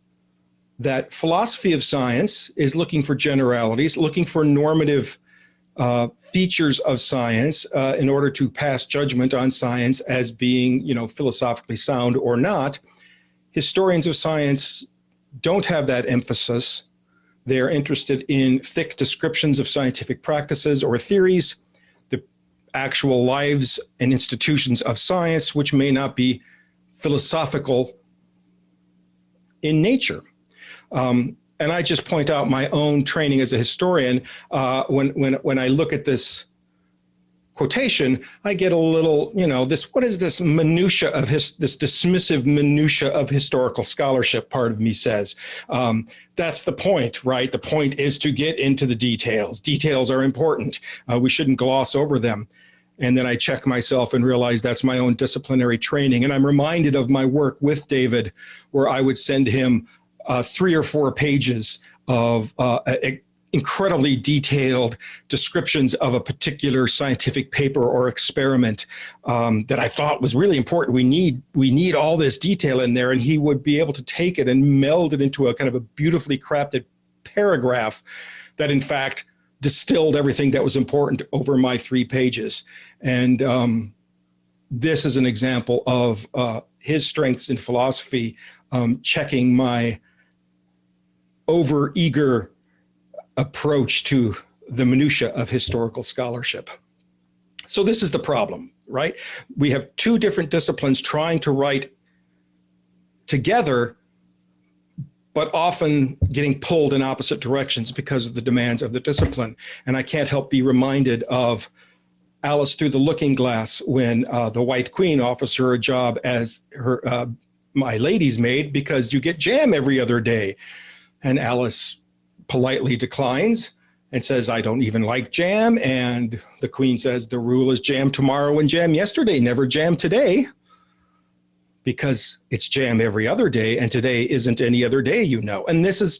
that philosophy of science is looking for generalities, looking for normative uh, features of science uh, in order to pass judgment on science as being, you know, philosophically sound or not. Historians of science don't have that emphasis. They're interested in thick descriptions of scientific practices or theories, the actual lives and institutions of science, which may not be philosophical in nature. Um, and I just point out my own training as a historian. Uh, when, when, when I look at this quotation, I get a little, you know, this, what is this minutia of his, this dismissive minutia of historical scholarship part of me says. Um, that's the point, right? The point is to get into the details. Details are important. Uh, we shouldn't gloss over them. And then I check myself and realize that's my own disciplinary training. And I'm reminded of my work with David, where I would send him uh, three or four pages of uh, incredibly detailed descriptions of a particular scientific paper or experiment um, that I thought was really important. We need we need all this detail in there, and he would be able to take it and meld it into a kind of a beautifully crafted paragraph that, in fact, distilled everything that was important over my three pages. And um, this is an example of uh, his strengths in philosophy, um, checking my over-eager approach to the minutia of historical scholarship. So this is the problem, right? We have two different disciplines trying to write together, but often getting pulled in opposite directions because of the demands of the discipline. And I can't help be reminded of Alice through the looking glass when uh, the White Queen offers her a job as her uh, my lady's maid because you get jam every other day. And Alice politely declines and says, I don't even like jam. And the queen says, the rule is jam tomorrow and jam yesterday, never jam today. Because it's jam every other day and today isn't any other day, you know. And this is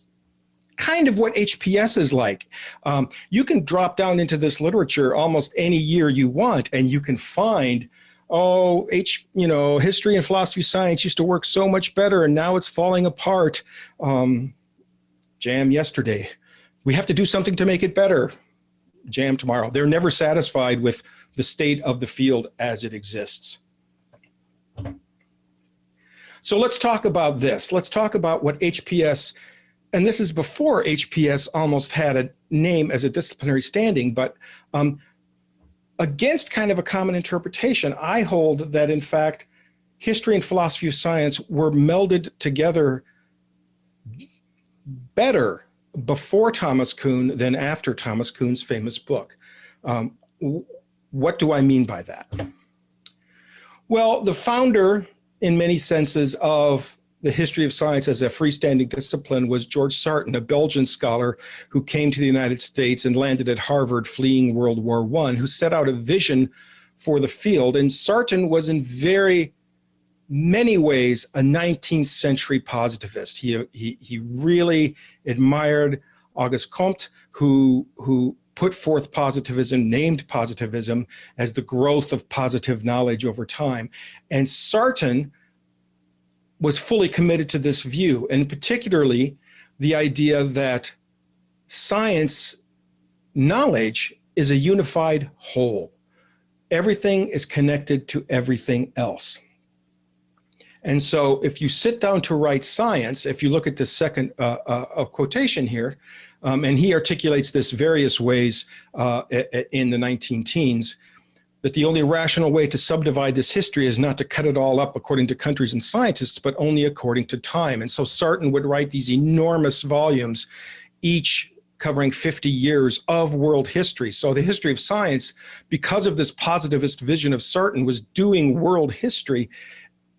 kind of what HPS is like. Um, you can drop down into this literature almost any year you want and you can find oh, H, you know, history and philosophy science used to work so much better and now it's falling apart. Um, jam yesterday. We have to do something to make it better. Jam tomorrow. They're never satisfied with the state of the field as it exists. So let's talk about this. Let's talk about what HPS, and this is before HPS almost had a name as a disciplinary standing, but um, against kind of a common interpretation, I hold that in fact, history and philosophy of science were melded together better before Thomas Kuhn than after Thomas Kuhn's famous book. Um, what do I mean by that? Well, the founder, in many senses, of the history of science as a freestanding discipline was George Sarton, a Belgian scholar who came to the United States and landed at Harvard fleeing World War I, who set out a vision for the field. And Sarton was in very many ways a 19th century positivist. He, he, he really admired Auguste Comte, who, who put forth positivism, named positivism as the growth of positive knowledge over time. And Sarton was fully committed to this view, and particularly the idea that science knowledge is a unified whole. Everything is connected to everything else. And so if you sit down to write science, if you look at the second uh, uh, quotation here, um, and he articulates this various ways uh, in the 19 teens, that the only rational way to subdivide this history is not to cut it all up according to countries and scientists, but only according to time. And so Sarton would write these enormous volumes, each covering 50 years of world history. So the history of science, because of this positivist vision of Sarton, was doing world history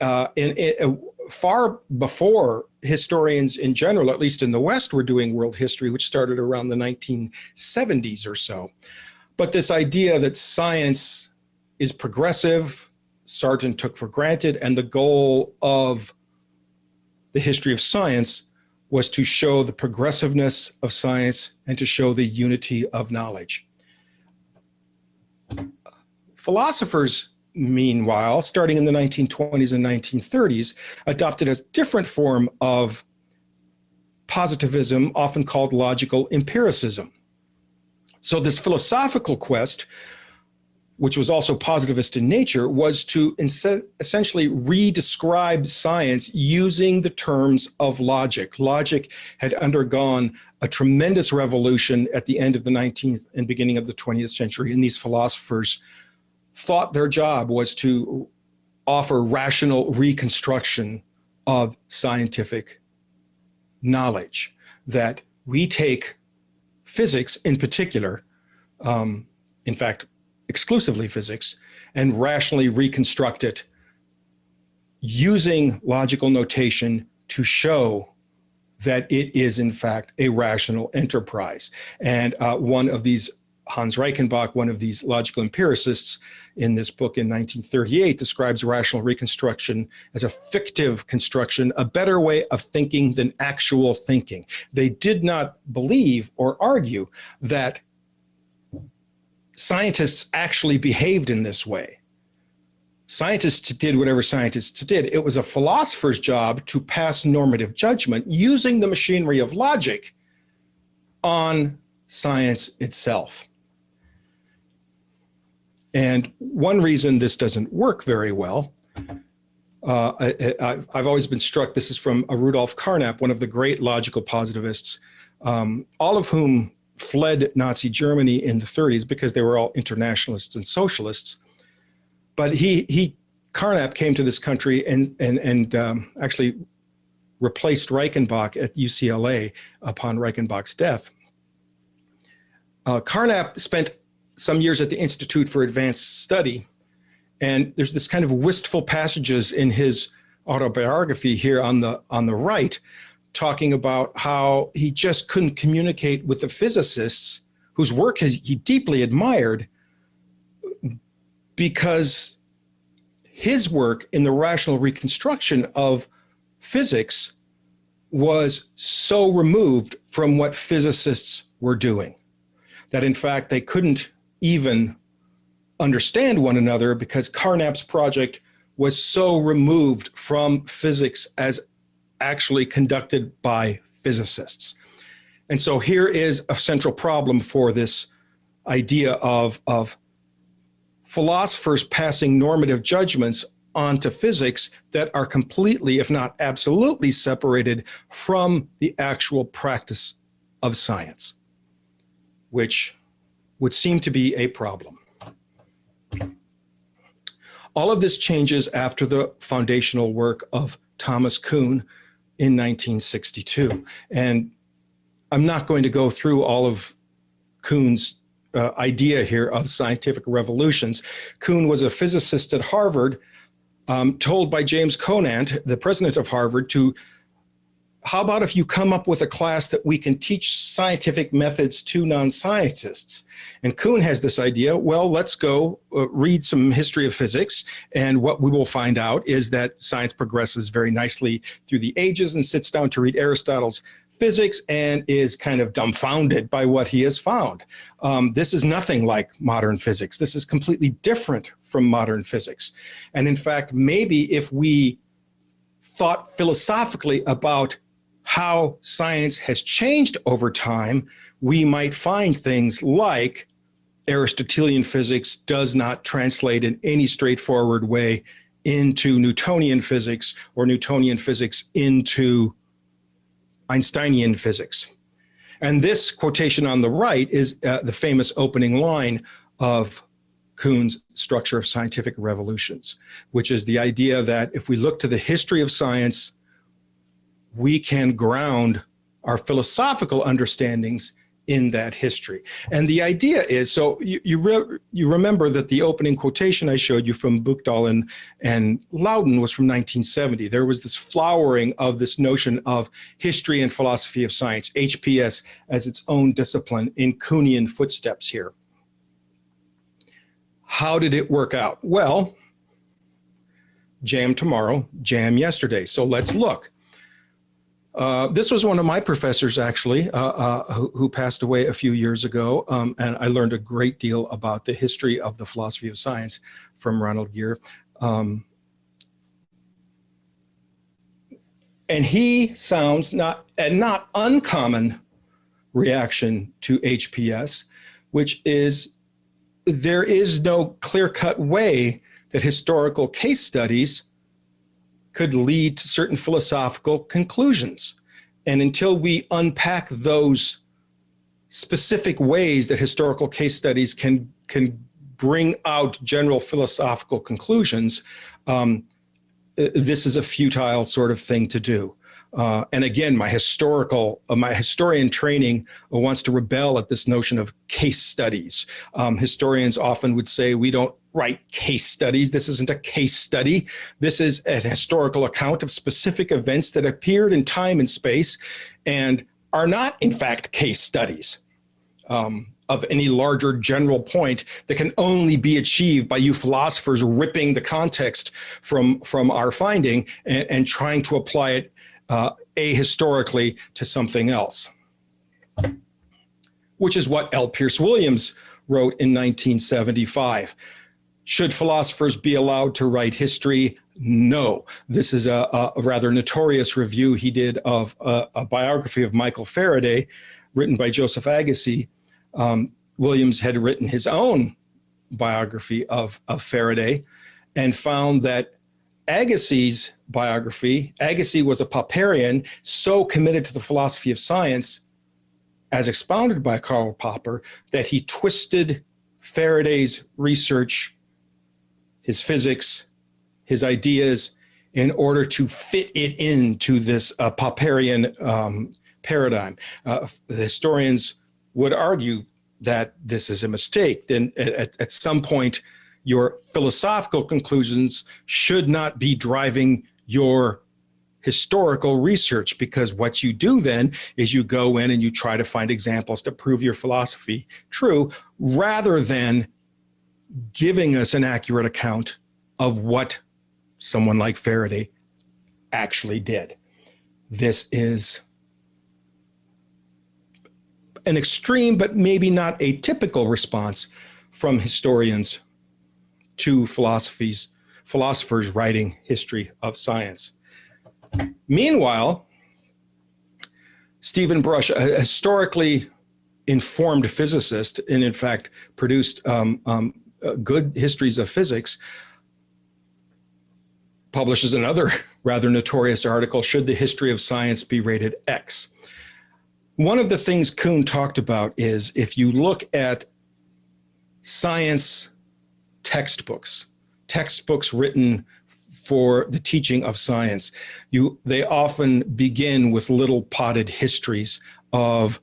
uh, in, in, uh, far before historians in general, at least in the West, were doing world history, which started around the 1970s or so. But this idea that science is progressive, Sarton took for granted, and the goal of the history of science was to show the progressiveness of science and to show the unity of knowledge. Philosophers meanwhile, starting in the 1920s and 1930s, adopted a different form of positivism, often called logical empiricism. So this philosophical quest, which was also positivist in nature, was to essentially redescribe science using the terms of logic. Logic had undergone a tremendous revolution at the end of the 19th and beginning of the 20th century, and these philosophers thought their job was to offer rational reconstruction of scientific knowledge, that we take physics in particular, um, in fact, exclusively physics, and rationally reconstruct it using logical notation to show that it is in fact a rational enterprise. And uh, one of these Hans Reichenbach, one of these logical empiricists in this book in 1938, describes rational reconstruction as a fictive construction, a better way of thinking than actual thinking. They did not believe or argue that scientists actually behaved in this way. Scientists did whatever scientists did. It was a philosopher's job to pass normative judgment using the machinery of logic on science itself. And one reason this doesn't work very well, uh, I, have always been struck, this is from a Rudolf Carnap, one of the great logical positivists, um, all of whom fled Nazi Germany in the 30s because they were all internationalists and socialists. But he, he Carnap came to this country and, and, and um, actually replaced Reichenbach at UCLA upon Reichenbach's death. Uh, Carnap spent some years at the Institute for Advanced Study. And there's this kind of wistful passages in his autobiography here on the, on the right, talking about how he just couldn't communicate with the physicists whose work he deeply admired because his work in the rational reconstruction of physics was so removed from what physicists were doing that in fact they couldn't even understand one another because Carnap's project was so removed from physics as actually conducted by physicists. And so here is a central problem for this idea of, of philosophers passing normative judgments onto physics that are completely, if not absolutely separated from the actual practice of science, which would seem to be a problem. All of this changes after the foundational work of Thomas Kuhn in 1962. And I'm not going to go through all of Kuhn's uh, idea here of scientific revolutions. Kuhn was a physicist at Harvard, um, told by James Conant, the president of Harvard, to how about if you come up with a class that we can teach scientific methods to non-scientists? And Kuhn has this idea, well, let's go uh, read some history of physics. And what we will find out is that science progresses very nicely through the ages and sits down to read Aristotle's physics and is kind of dumbfounded by what he has found. Um, this is nothing like modern physics. This is completely different from modern physics. And in fact, maybe if we thought philosophically about how science has changed over time, we might find things like Aristotelian physics does not translate in any straightforward way into Newtonian physics or Newtonian physics into Einsteinian physics. And this quotation on the right is uh, the famous opening line of Kuhn's Structure of Scientific Revolutions, which is the idea that if we look to the history of science, we can ground our philosophical understandings in that history. And the idea is, so you, you, re, you remember that the opening quotation I showed you from Buchdahl and, and Laudan was from 1970. There was this flowering of this notion of history and philosophy of science, HPS as its own discipline in Kuhnian footsteps here. How did it work out? Well, jam tomorrow, jam yesterday. So let's look. Uh, this was one of my professors, actually, uh, uh, who, who, passed away a few years ago, um, and I learned a great deal about the history of the philosophy of science from Ronald Giere. Um, and he sounds not a not uncommon reaction to HPS, which is there is no clear-cut way that historical case studies could lead to certain philosophical conclusions. And until we unpack those specific ways that historical case studies can, can bring out general philosophical conclusions, um, this is a futile sort of thing to do. Uh, and again, my historical, uh, my historian training wants to rebel at this notion of case studies. Um, historians often would say we don't write case studies. This isn't a case study. This is a historical account of specific events that appeared in time and space and are not, in fact, case studies. Um, of any larger general point that can only be achieved by you philosophers ripping the context from, from our finding and, and trying to apply it uh, ahistorically to something else, which is what L. Pearce Williams wrote in 1975. Should philosophers be allowed to write history? No. This is a, a rather notorious review he did of a, a, biography of Michael Faraday, written by Joseph Agassi. Um, Williams had written his own biography of, of Faraday and found that Agassi's biography, Agassi was a Popperian, so committed to the philosophy of science, as expounded by Karl Popper, that he twisted Faraday's research, his physics, his ideas, in order to fit it into this uh, Popperian um, paradigm. Uh, the historians would argue that this is a mistake. Then at, at some point, your philosophical conclusions should not be driving your historical research because what you do then is you go in and you try to find examples to prove your philosophy true rather than giving us an accurate account of what someone like Faraday actually did. This is an extreme, but maybe not a typical response from historians to philosophies, philosophers writing history of science. Meanwhile, Stephen Brush, a historically informed physicist, and in fact produced um, um, uh, good histories of physics, publishes another *laughs* rather notorious article, Should the History of Science Be Rated X? One of the things Kuhn talked about is if you look at science textbooks, textbooks written for the teaching of science. You, they often begin with little potted histories of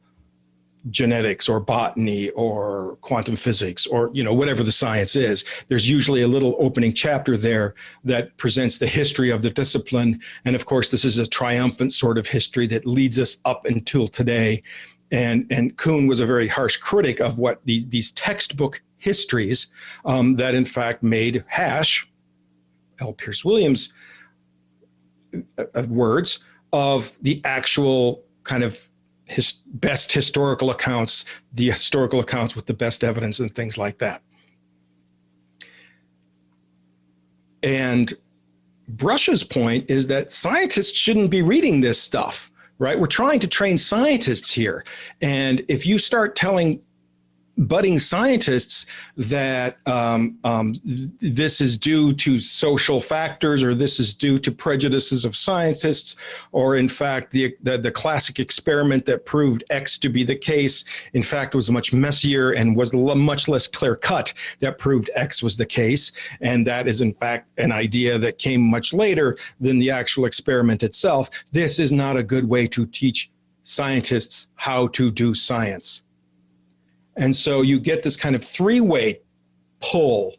genetics or botany or quantum physics or you know whatever the science is there's usually a little opening chapter there that presents the history of the discipline and of course this is a triumphant sort of history that leads us up until today and and Kuhn was a very harsh critic of what the, these textbook histories um, that in fact made hash, L. Pearce Williams uh, uh, words, of the actual kind of his best historical accounts, the historical accounts with the best evidence and things like that. And Brush's point is that scientists shouldn't be reading this stuff, right? We're trying to train scientists here. And if you start telling budding scientists that um, um, this is due to social factors or this is due to prejudices of scientists or in fact the, the, the classic experiment that proved X to be the case in fact was much messier and was much less clear cut that proved X was the case and that is in fact an idea that came much later than the actual experiment itself. This is not a good way to teach scientists how to do science. And so you get this kind of three-way pull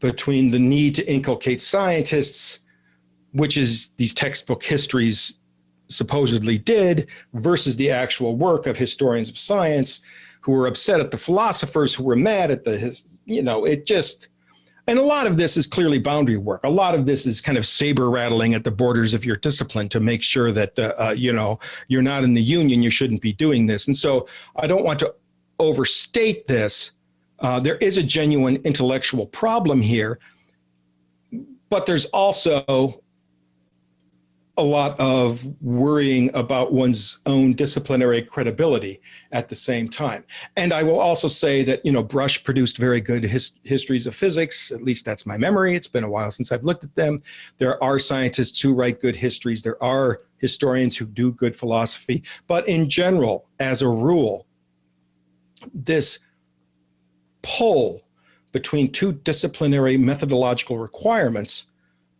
between the need to inculcate scientists, which is these textbook histories supposedly did, versus the actual work of historians of science who were upset at the philosophers, who were mad at the, you know, it just, and a lot of this is clearly boundary work. A lot of this is kind of saber rattling at the borders of your discipline to make sure that, uh, uh, you know, you're not in the union, you shouldn't be doing this. And so I don't want to overstate this. Uh, there is a genuine intellectual problem here, but there's also a lot of worrying about one's own disciplinary credibility at the same time. And I will also say that, you know, Brush produced very good his, histories of physics, at least that's my memory. It's been a while since I've looked at them. There are scientists who write good histories. There are historians who do good philosophy. But in general, as a rule, this pull between two disciplinary methodological requirements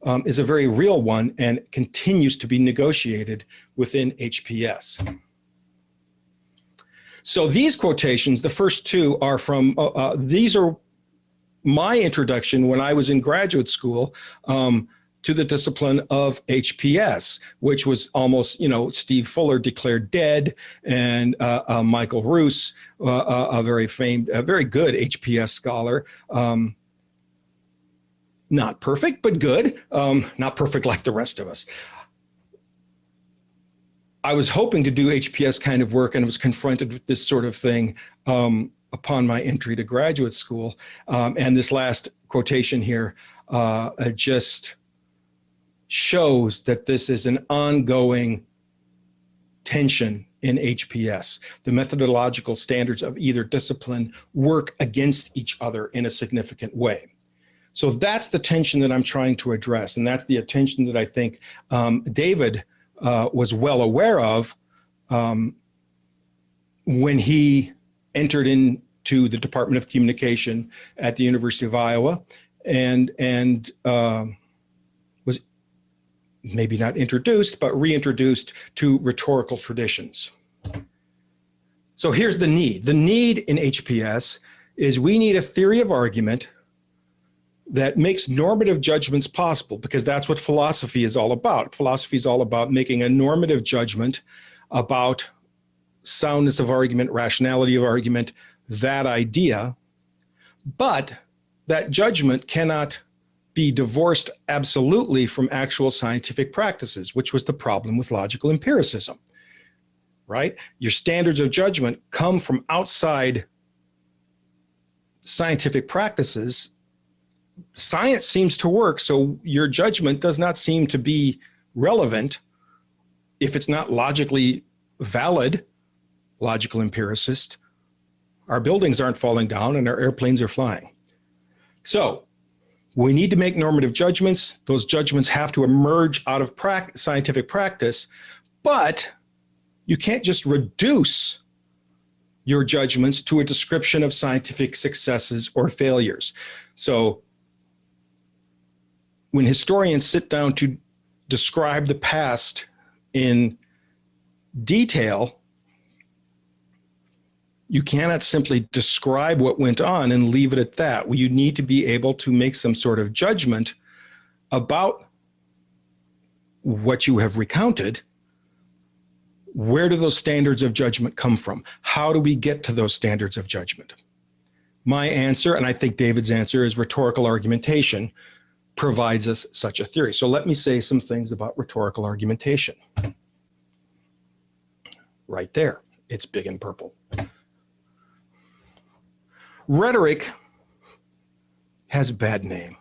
um, is a very real one and continues to be negotiated within HPS. So these quotations, the first two are from, uh, uh, these are my introduction when I was in graduate school. Um, to the discipline of HPS, which was almost, you know, Steve Fuller declared dead and uh, uh, Michael Ruse, uh, uh a very famed, a very good HPS scholar, um, not perfect, but good, um, not perfect like the rest of us. I was hoping to do HPS kind of work and was confronted with this sort of thing um, upon my entry to graduate school. Um, and this last quotation here uh, just shows that this is an ongoing tension in HPS. The methodological standards of either discipline work against each other in a significant way. So that's the tension that I'm trying to address. And that's the attention that I think um, David uh, was well aware of um, when he entered into the Department of Communication at the University of Iowa and, and was maybe not introduced, but reintroduced to rhetorical traditions. So here's the need. The need in HPS is we need a theory of argument that makes normative judgments possible because that's what philosophy is all about. Philosophy is all about making a normative judgment about soundness of argument, rationality of argument, that idea. But that judgment cannot be divorced absolutely from actual scientific practices, which was the problem with logical empiricism, right? Your standards of judgment come from outside scientific practices science seems to work. So your judgment does not seem to be relevant if it's not logically valid, logical empiricist. Our buildings aren't falling down and our airplanes are flying. So we need to make normative judgments. Those judgments have to emerge out of scientific practice, but you can't just reduce your judgments to a description of scientific successes or failures. So when historians sit down to describe the past in detail, you cannot simply describe what went on and leave it at that. You need to be able to make some sort of judgment about what you have recounted. Where do those standards of judgment come from? How do we get to those standards of judgment? My answer, and I think David's answer, is rhetorical argumentation, provides us such a theory. So let me say some things about rhetorical argumentation. Right there, it's big and purple. Rhetoric has a bad name.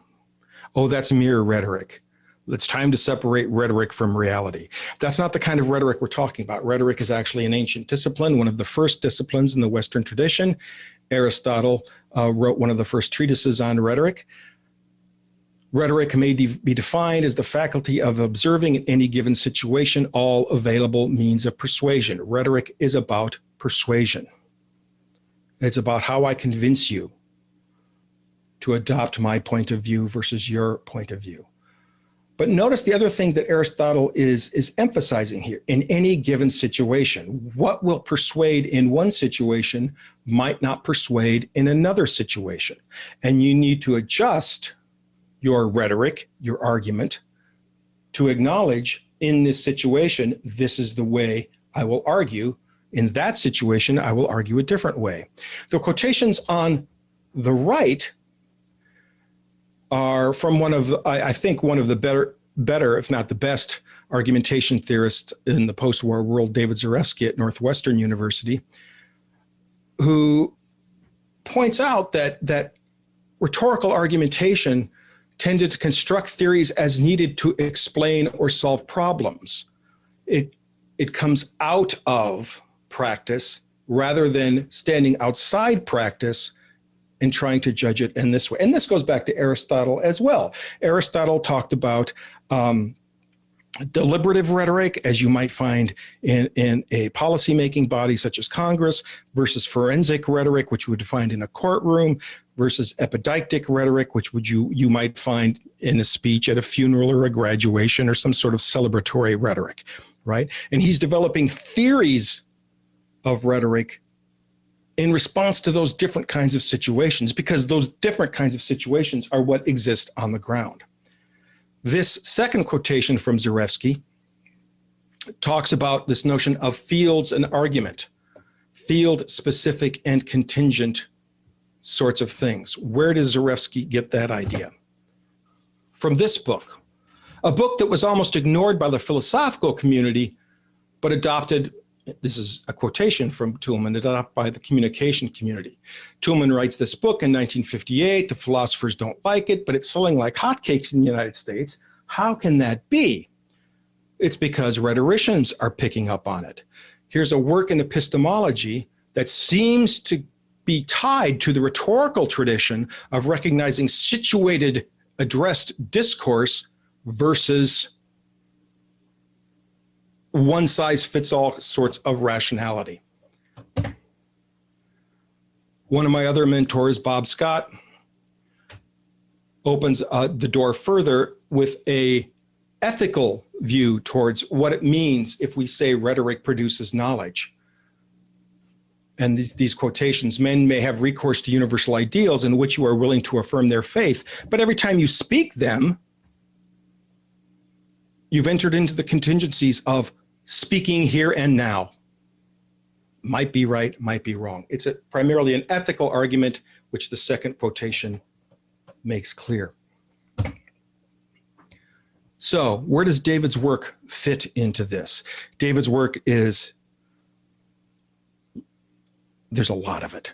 Oh, that's mere rhetoric. It's time to separate rhetoric from reality. That's not the kind of rhetoric we're talking about. Rhetoric is actually an ancient discipline, one of the first disciplines in the Western tradition. Aristotle uh, wrote one of the first treatises on rhetoric. Rhetoric may de be defined as the faculty of observing in any given situation all available means of persuasion. Rhetoric is about persuasion. It's about how I convince you to adopt my point of view versus your point of view. But notice the other thing that Aristotle is, is emphasizing here, in any given situation, what will persuade in one situation might not persuade in another situation. And you need to adjust your rhetoric, your argument, to acknowledge in this situation, this is the way I will argue. In that situation, I will argue a different way. The quotations on the right are from one of, I, I think, one of the better, better, if not the best, argumentation theorists in the post-war world, David Zarefsky at Northwestern University, who points out that, that rhetorical argumentation tended to construct theories as needed to explain or solve problems. It, it comes out of practice rather than standing outside practice and trying to judge it in this way. And this goes back to Aristotle as well. Aristotle talked about um, deliberative rhetoric, as you might find in, in a policymaking body such as Congress, versus forensic rhetoric, which you would find in a courtroom, versus epideictic rhetoric, which would you, you might find in a speech at a funeral or a graduation or some sort of celebratory rhetoric, right? And he's developing theories of rhetoric in response to those different kinds of situations because those different kinds of situations are what exist on the ground. This second quotation from Zarefsky talks about this notion of fields and argument, field specific and contingent sorts of things. Where does Zarefsky get that idea? From this book, a book that was almost ignored by the philosophical community, but adopted this is a quotation from Toulmin, adopted by the communication community. Toulmin writes this book in 1958. The philosophers don't like it, but it's selling like hotcakes in the United States. How can that be? It's because rhetoricians are picking up on it. Here's a work in epistemology that seems to be tied to the rhetorical tradition of recognizing situated addressed discourse versus one size fits all sorts of rationality. One of my other mentors, Bob Scott, opens uh, the door further with a ethical view towards what it means if we say rhetoric produces knowledge. And these, these quotations, men may have recourse to universal ideals in which you are willing to affirm their faith, but every time you speak them, you've entered into the contingencies of speaking here and now. Might be right, might be wrong. It's a, primarily an ethical argument, which the second quotation makes clear. So where does David's work fit into this? David's work is, there's a lot of it.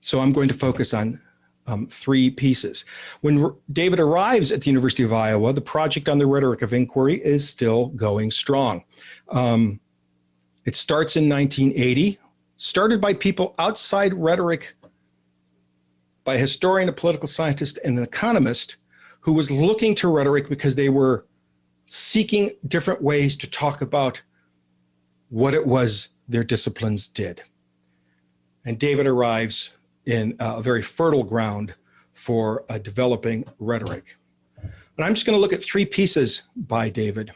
So I'm going to focus on um, three pieces. When David arrives at the University of Iowa, the project on the rhetoric of inquiry is still going strong. Um, it starts in 1980, started by people outside rhetoric, by a historian, a political scientist, and an economist who was looking to rhetoric because they were seeking different ways to talk about what it was their disciplines did. And David arrives in a very fertile ground for uh, developing rhetoric. And I'm just going to look at three pieces by David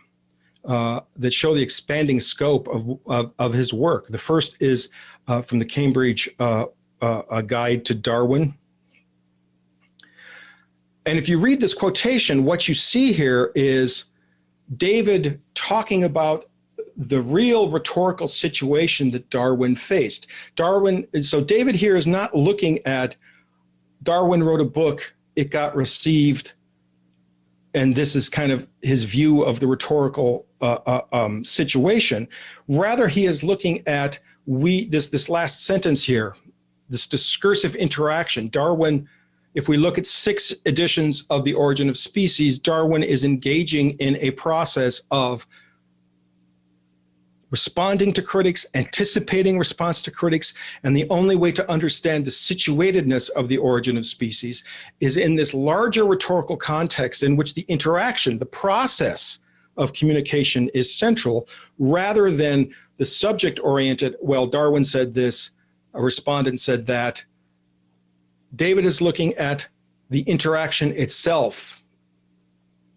uh, that show the expanding scope of, of, of his work. The first is uh, from the Cambridge uh, uh, Guide to Darwin. And if you read this quotation, what you see here is David talking about the real rhetorical situation that Darwin faced. Darwin, so David here is not looking at Darwin wrote a book, it got received, and this is kind of his view of the rhetorical uh, uh, um, situation. Rather, he is looking at we this this last sentence here, this discursive interaction. Darwin if we look at six editions of The Origin of Species, Darwin is engaging in a process of responding to critics, anticipating response to critics, and the only way to understand the situatedness of the origin of species is in this larger rhetorical context in which the interaction, the process of communication is central, rather than the subject-oriented, well, Darwin said this, a respondent said that. David is looking at the interaction itself,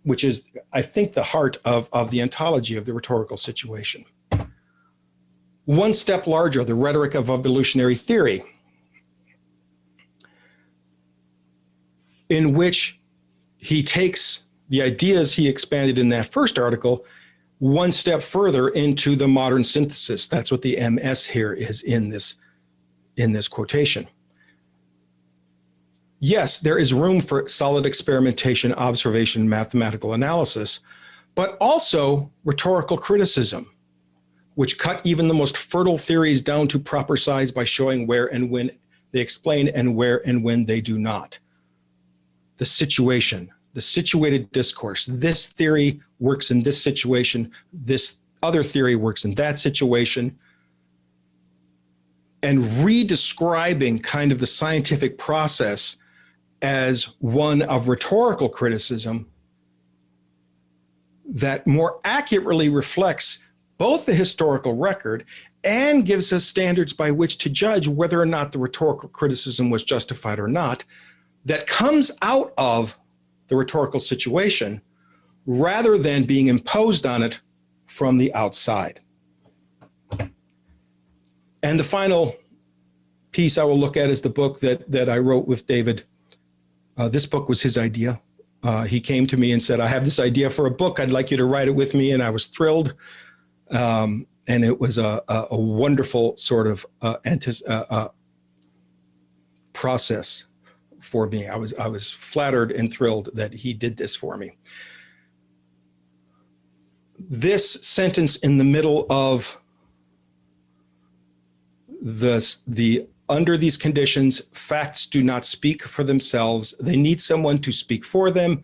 which is, I think, the heart of, of the ontology of the rhetorical situation one step larger, the rhetoric of evolutionary theory, in which he takes the ideas he expanded in that first article one step further into the modern synthesis. That's what the MS here is in this, in this quotation. Yes, there is room for solid experimentation, observation, mathematical analysis, but also rhetorical criticism which cut even the most fertile theories down to proper size by showing where and when they explain and where and when they do not. The situation, the situated discourse, this theory works in this situation, this other theory works in that situation, and redescribing kind of the scientific process as one of rhetorical criticism that more accurately reflects both the historical record and gives us standards by which to judge whether or not the rhetorical criticism was justified or not that comes out of the rhetorical situation rather than being imposed on it from the outside. And the final piece I will look at is the book that, that I wrote with David. Uh, this book was his idea. Uh, he came to me and said, I have this idea for a book. I'd like you to write it with me. And I was thrilled. Um, and it was a, a, a wonderful sort of uh, uh, uh, process for me. I was, I was flattered and thrilled that he did this for me. This sentence in the middle of the, the under these conditions, facts do not speak for themselves. They need someone to speak for them.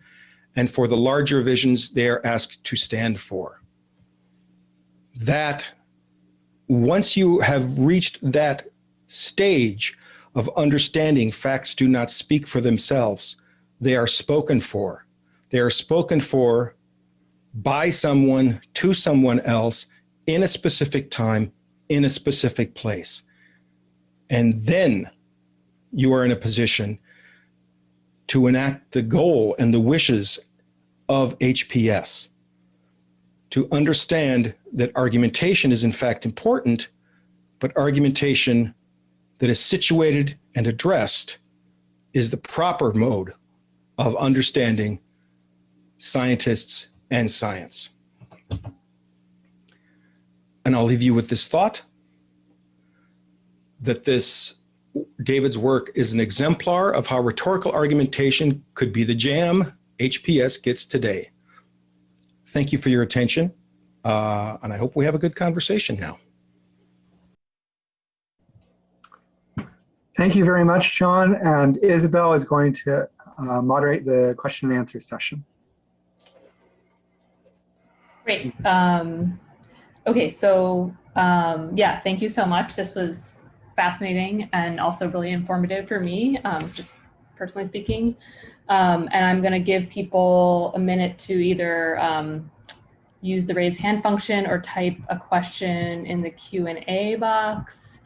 And for the larger visions, they are asked to stand for that once you have reached that stage of understanding facts do not speak for themselves, they are spoken for. They are spoken for by someone to someone else in a specific time, in a specific place. And then you are in a position to enact the goal and the wishes of HPS to understand that argumentation is in fact important, but argumentation that is situated and addressed is the proper mode of understanding scientists and science. And I'll leave you with this thought that this David's work is an exemplar of how rhetorical argumentation could be the jam HPS gets today. Thank you for your attention. Uh, and I hope we have a good conversation now. Thank you very much, John. And Isabel is going to uh, moderate the question and answer session. Great. Um, okay, so um, yeah, thank you so much. This was fascinating and also really informative for me, um, just personally speaking. Um, and I'm going to give people a minute to either um, use the raise hand function or type a question in the Q&A box.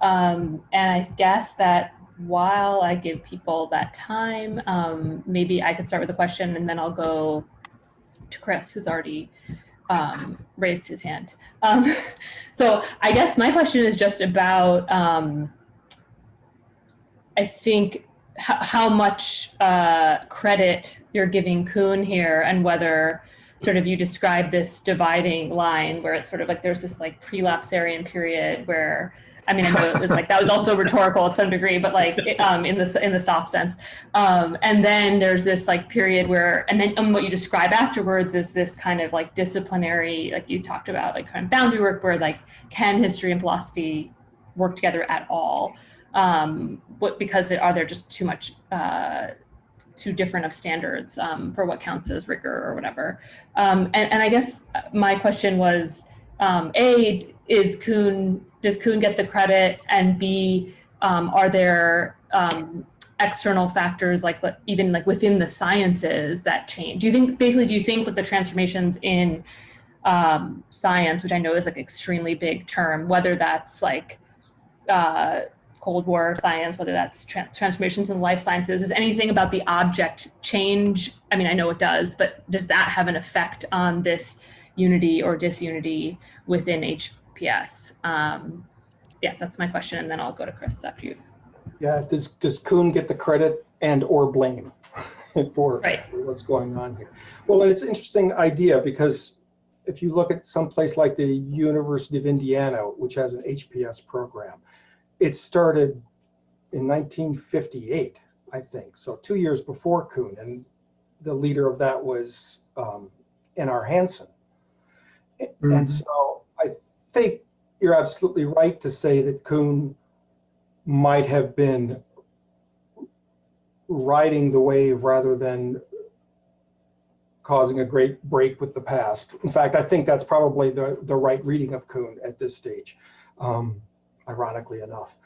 Um, and I guess that while I give people that time, um, maybe I could start with a question and then I'll go to Chris, who's already um, raised his hand. Um, *laughs* so I guess my question is just about, I think how much uh, credit you're giving Kuhn here and whether sort of you describe this dividing line where it's sort of like there's this like prelapsarian period where I mean, I know it was like that was also *laughs* rhetorical at some degree, but like um, in the in the soft sense. Um, and then there's this like period where, and then um, what you describe afterwards is this kind of like disciplinary, like you talked about, like kind of boundary work where like can history and philosophy work together at all? Um, what, because there, are there just too much, uh, too different of standards um, for what counts as rigor or whatever? Um, and, and I guess my question was, um, A, is Kuhn, does Kuhn get the credit? And B, um, are there um, external factors like even like within the sciences that change? Do you think, basically, do you think with the transformations in science, which I know is like extremely big term, whether that's like uh, Cold War science, whether that's tra transformations in life sciences, is anything about the object change? I mean, I know it does, but does that have an effect on this unity or disunity within HPS? Um, yeah, that's my question, and then I'll go to Chris after you. Yeah, does, does Kuhn get the credit and or blame *laughs* for, Right. for what's going on here? Well, and it's an interesting idea because if you look at some place like the University of Indiana, which has an HPS program, it started in 1958, I think. So two years before Kuhn, and the leader of that was um, N.R. Hanson. Mhm. And so I think you're absolutely right to say that Kuhn might have been riding the wave rather than causing a great break with the past. In fact, I think that's probably the, the right reading of Kuhn at this stage, um, ironically enough.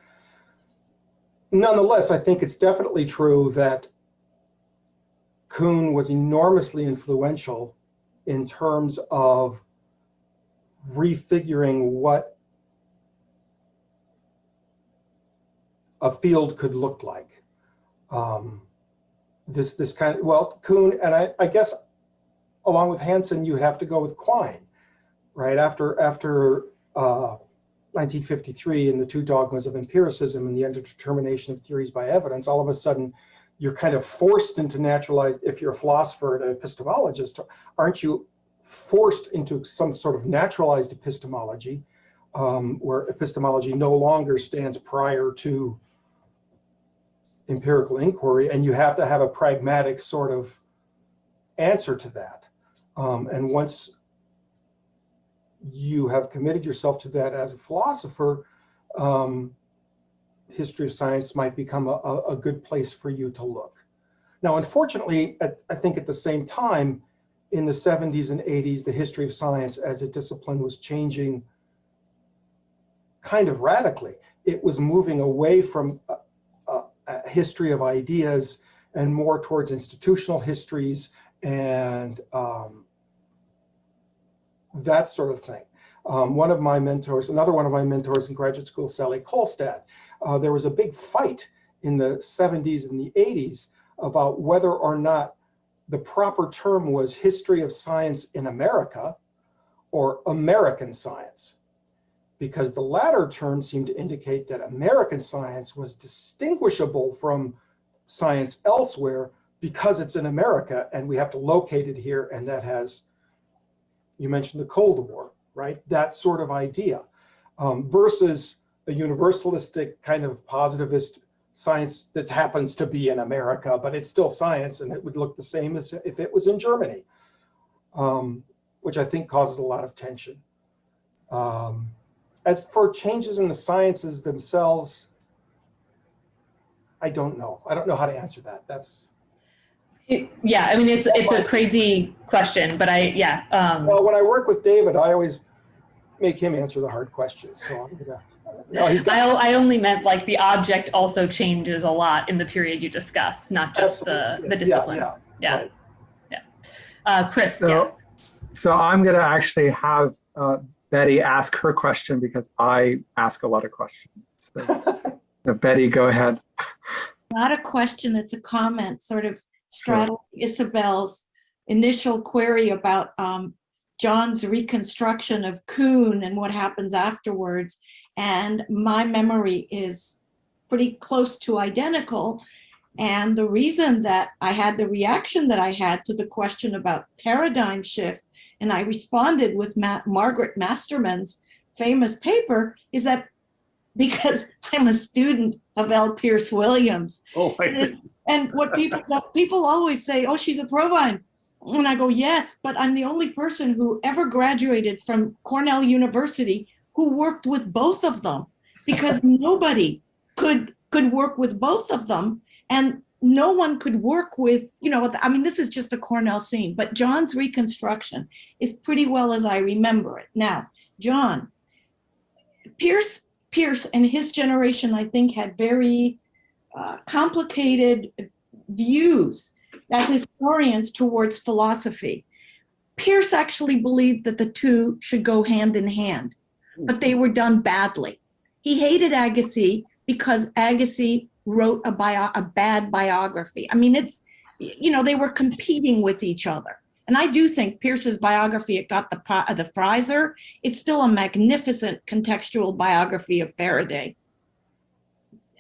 Nonetheless, I think it's definitely true that Kuhn was enormously influential in terms of refiguring what a field could look like. Um, this this kind of well, Kuhn and I, I guess along with Hanson, you have to go with Quine, right after after uh, 1953 and the two dogmas of empiricism and the underdetermination of theories by evidence. All of a sudden, you're kind of forced into naturalized. If you're a philosopher and an epistemologist, aren't you forced into some sort of naturalized epistemology, um, where epistemology no longer stands prior to empirical inquiry, and you have to have a pragmatic sort of answer to that. Um, and once you have committed yourself to that as a philosopher, um, history of science might become a, a, good place for you to look. Now, unfortunately, at, I think at the same time, in the 70s and 80s, the history of science as a discipline was changing kind of radically. It was moving away from a, a, a history of ideas and more towards institutional histories and um, that sort of thing. Um, one of my mentors, another one of my mentors in graduate school, Sally Kohlstedt, uh, there was a big fight in the 70s and the 80s about whether or not the proper term was history of science in America or American science, because the latter term seemed to indicate that American science was distinguishable from science elsewhere because it's in America and we have to locate it here and that has, you mentioned the Cold War, right? That sort of idea um, versus a universalistic kind of positivist science that happens to be in America, but it's still science and it would look the same as if it was in Germany, um, which I think causes a lot of tension. Um, as for changes in the sciences themselves, I don't know. I don't know how to answer that. That's It- yeah, I mean, it's it's a crazy question, but I yeah. Um, well, when I work with David, I always make him answer the hard questions. So I'm gonna. No, he's got. I, I only meant like the object also changes a lot in the period you discuss, not just the, Absolutely. the Yeah, discipline. yeah, Yeah. right. Uh, Chris, So, yeah. so I'm going to actually have uh, Betty ask her question because I ask a lot of questions. So, *laughs* Betty, go ahead. Not a question, it's a comment, sort of straddling Isabel's initial query about um, John's reconstruction of Kuhn and what happens afterwards. And my memory is pretty close to identical. And the reason that I had the reaction that I had to the question about paradigm shift, and I responded with Ma Margaret Masterman's famous paper, is that because *laughs* I'm a student of L. Pearce Williams. Oh, And what people people always say, oh, she's a Provine. And I go, yes, but I'm the only person who ever graduated from Cornell University who worked with both of them because *laughs* nobody could could work with both of them and no one could work with, you know, I mean, this is just a Cornell scene, but John's reconstruction is pretty well as I remember it. Now, John, Pearce, Pearce and his generation, I think, had very uh, complicated views as historians towards philosophy. Pearce actually believed that the two should go hand in hand, but they were done badly. He hated Agassi because Agassi wrote a, bio, a bad biography. I mean, it's, you know, they were competing with each other. And I do think Pearce's biography, it got the, the Pfizer, it's still a magnificent contextual biography of Faraday.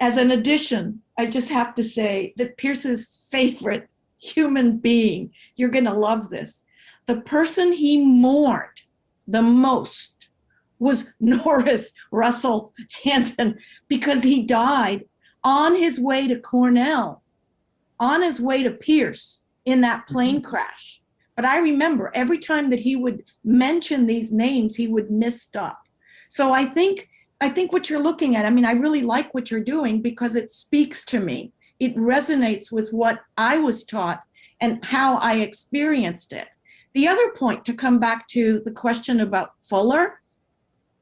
As an addition, I just have to say that Pearce's favorite human being, you're gonna love this, the person he mourned the most was *laughs* Norris Russell Hanson because he died on his way to Cornell, on his way to Pierce in that mm-hmm. plane crash. But I remember every time that he would mention these names, he would misstop. So I think, I think what you're looking at, I mean, I really like what you're doing because it speaks to me. It resonates with what I was taught and how I experienced it. The other point to come back to the question about Fuller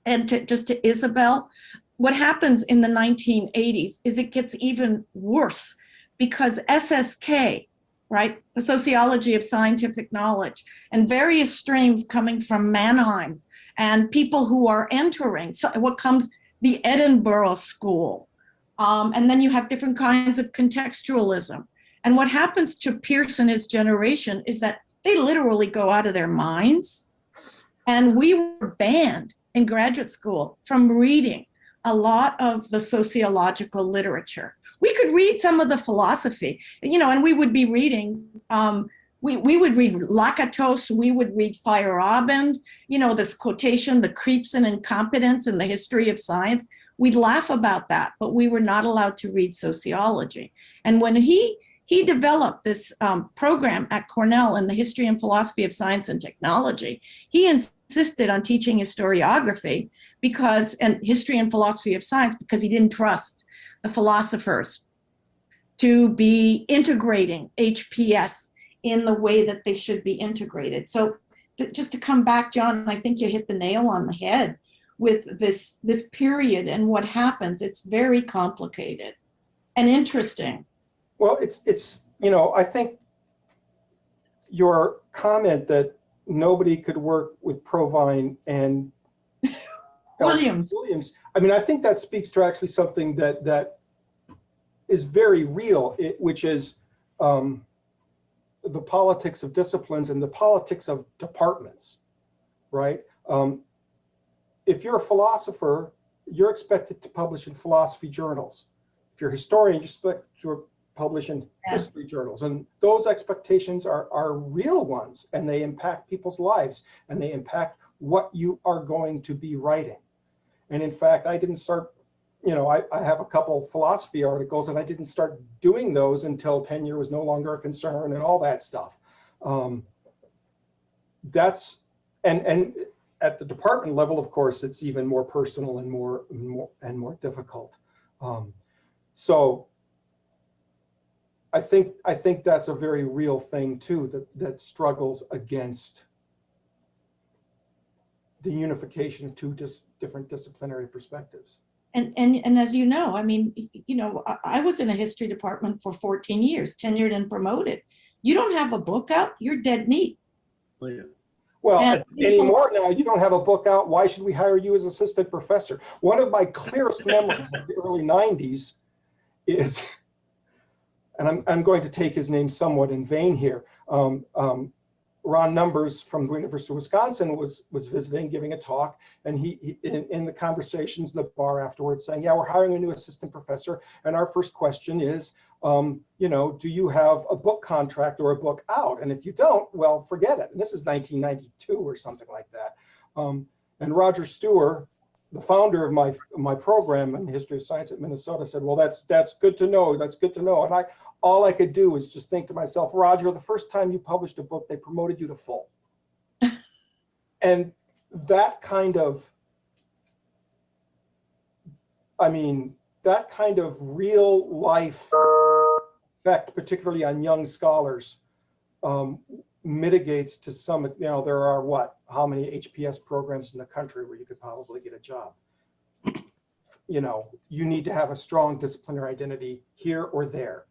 and to, just to Isabel, what happens in the 1980s is it gets even worse because SSK, right, the sociology of scientific knowledge, and various streams coming from Mannheim, and people who are entering so what comes the Edinburgh School, um, and then you have different kinds of contextualism. And what happens to Pearce and his generation is that they literally go out of their minds. And we were banned in graduate school from reading a lot of the sociological literature. We could read some of the philosophy, you know, and we would be reading, um, we, we would read Lakatos, we would read Feyerabend, you know, this quotation, the creeps and incompetence in the history of science. We'd laugh about that, but we were not allowed to read sociology. And when he he developed this um, program at Cornell in the history and philosophy of science and technology. He insisted on teaching historiography because, and history and philosophy of science, because he didn't trust the philosophers to be integrating HPS in the way that they should be integrated. So to, just to come back, John, I think you hit the nail on the head with this, this period and what happens. It's very complicated and interesting. Well, it's, it's, you know, I think your comment that nobody could work with Provine and *laughs* Williams. Williams. I mean, I think that speaks to actually something that that is very real, it, which is um, the politics of disciplines and the politics of departments, right? Um, if you're a philosopher, you're expected to publish in philosophy journals. If you're a historian, you're expected to publish in yeah. history journals. And those expectations are, are real ones and they impact people's lives and they impact what you are going to be writing. And in fact, I didn't start, you know, I, I have a couple philosophy articles and I didn't start doing those until tenure was no longer a concern and all that stuff. Um, that's, and, and at the department level, of course, it's even more personal and more, more and more difficult. Um, so I think I think that's a very real thing too that that struggles against the unification of two dis different disciplinary perspectives. And, and, and as you know, I mean, you know, I, I was in a history department for 14 years, tenured and promoted. You don't have a book out, you're dead meat. Yeah. Well, and anymore now, you don't have a book out. Why should we hire you as assistant professor? One of my clearest *laughs* memories of the early 90s is *laughs* and I'm, I'm going to take his name somewhat in vain here. Um, um, Ron Numbers from the University of Wisconsin was was visiting, giving a talk, and he, he in, in, the conversations in the bar afterwards saying, yeah, we're hiring a new assistant professor, and our first question is, um, you know, do you have a book contract or a book out? And if you don't, well, forget it. And this is 1992 or something like that. Um, and Roger Stuewer, the founder of my my program in the history of science at Minnesota said, well, that's that's good to know. That's good to know. And I all I could do was just think to myself, Roger, the first time you published a book, they promoted you to full. *laughs* and that kind of, I mean, that kind of real life effect, particularly on young scholars, um, mitigates to some, you know, there are what, how many HPS programs in the country where you could probably get a job? *clears throat* You know, you need to have a strong disciplinary identity here or there.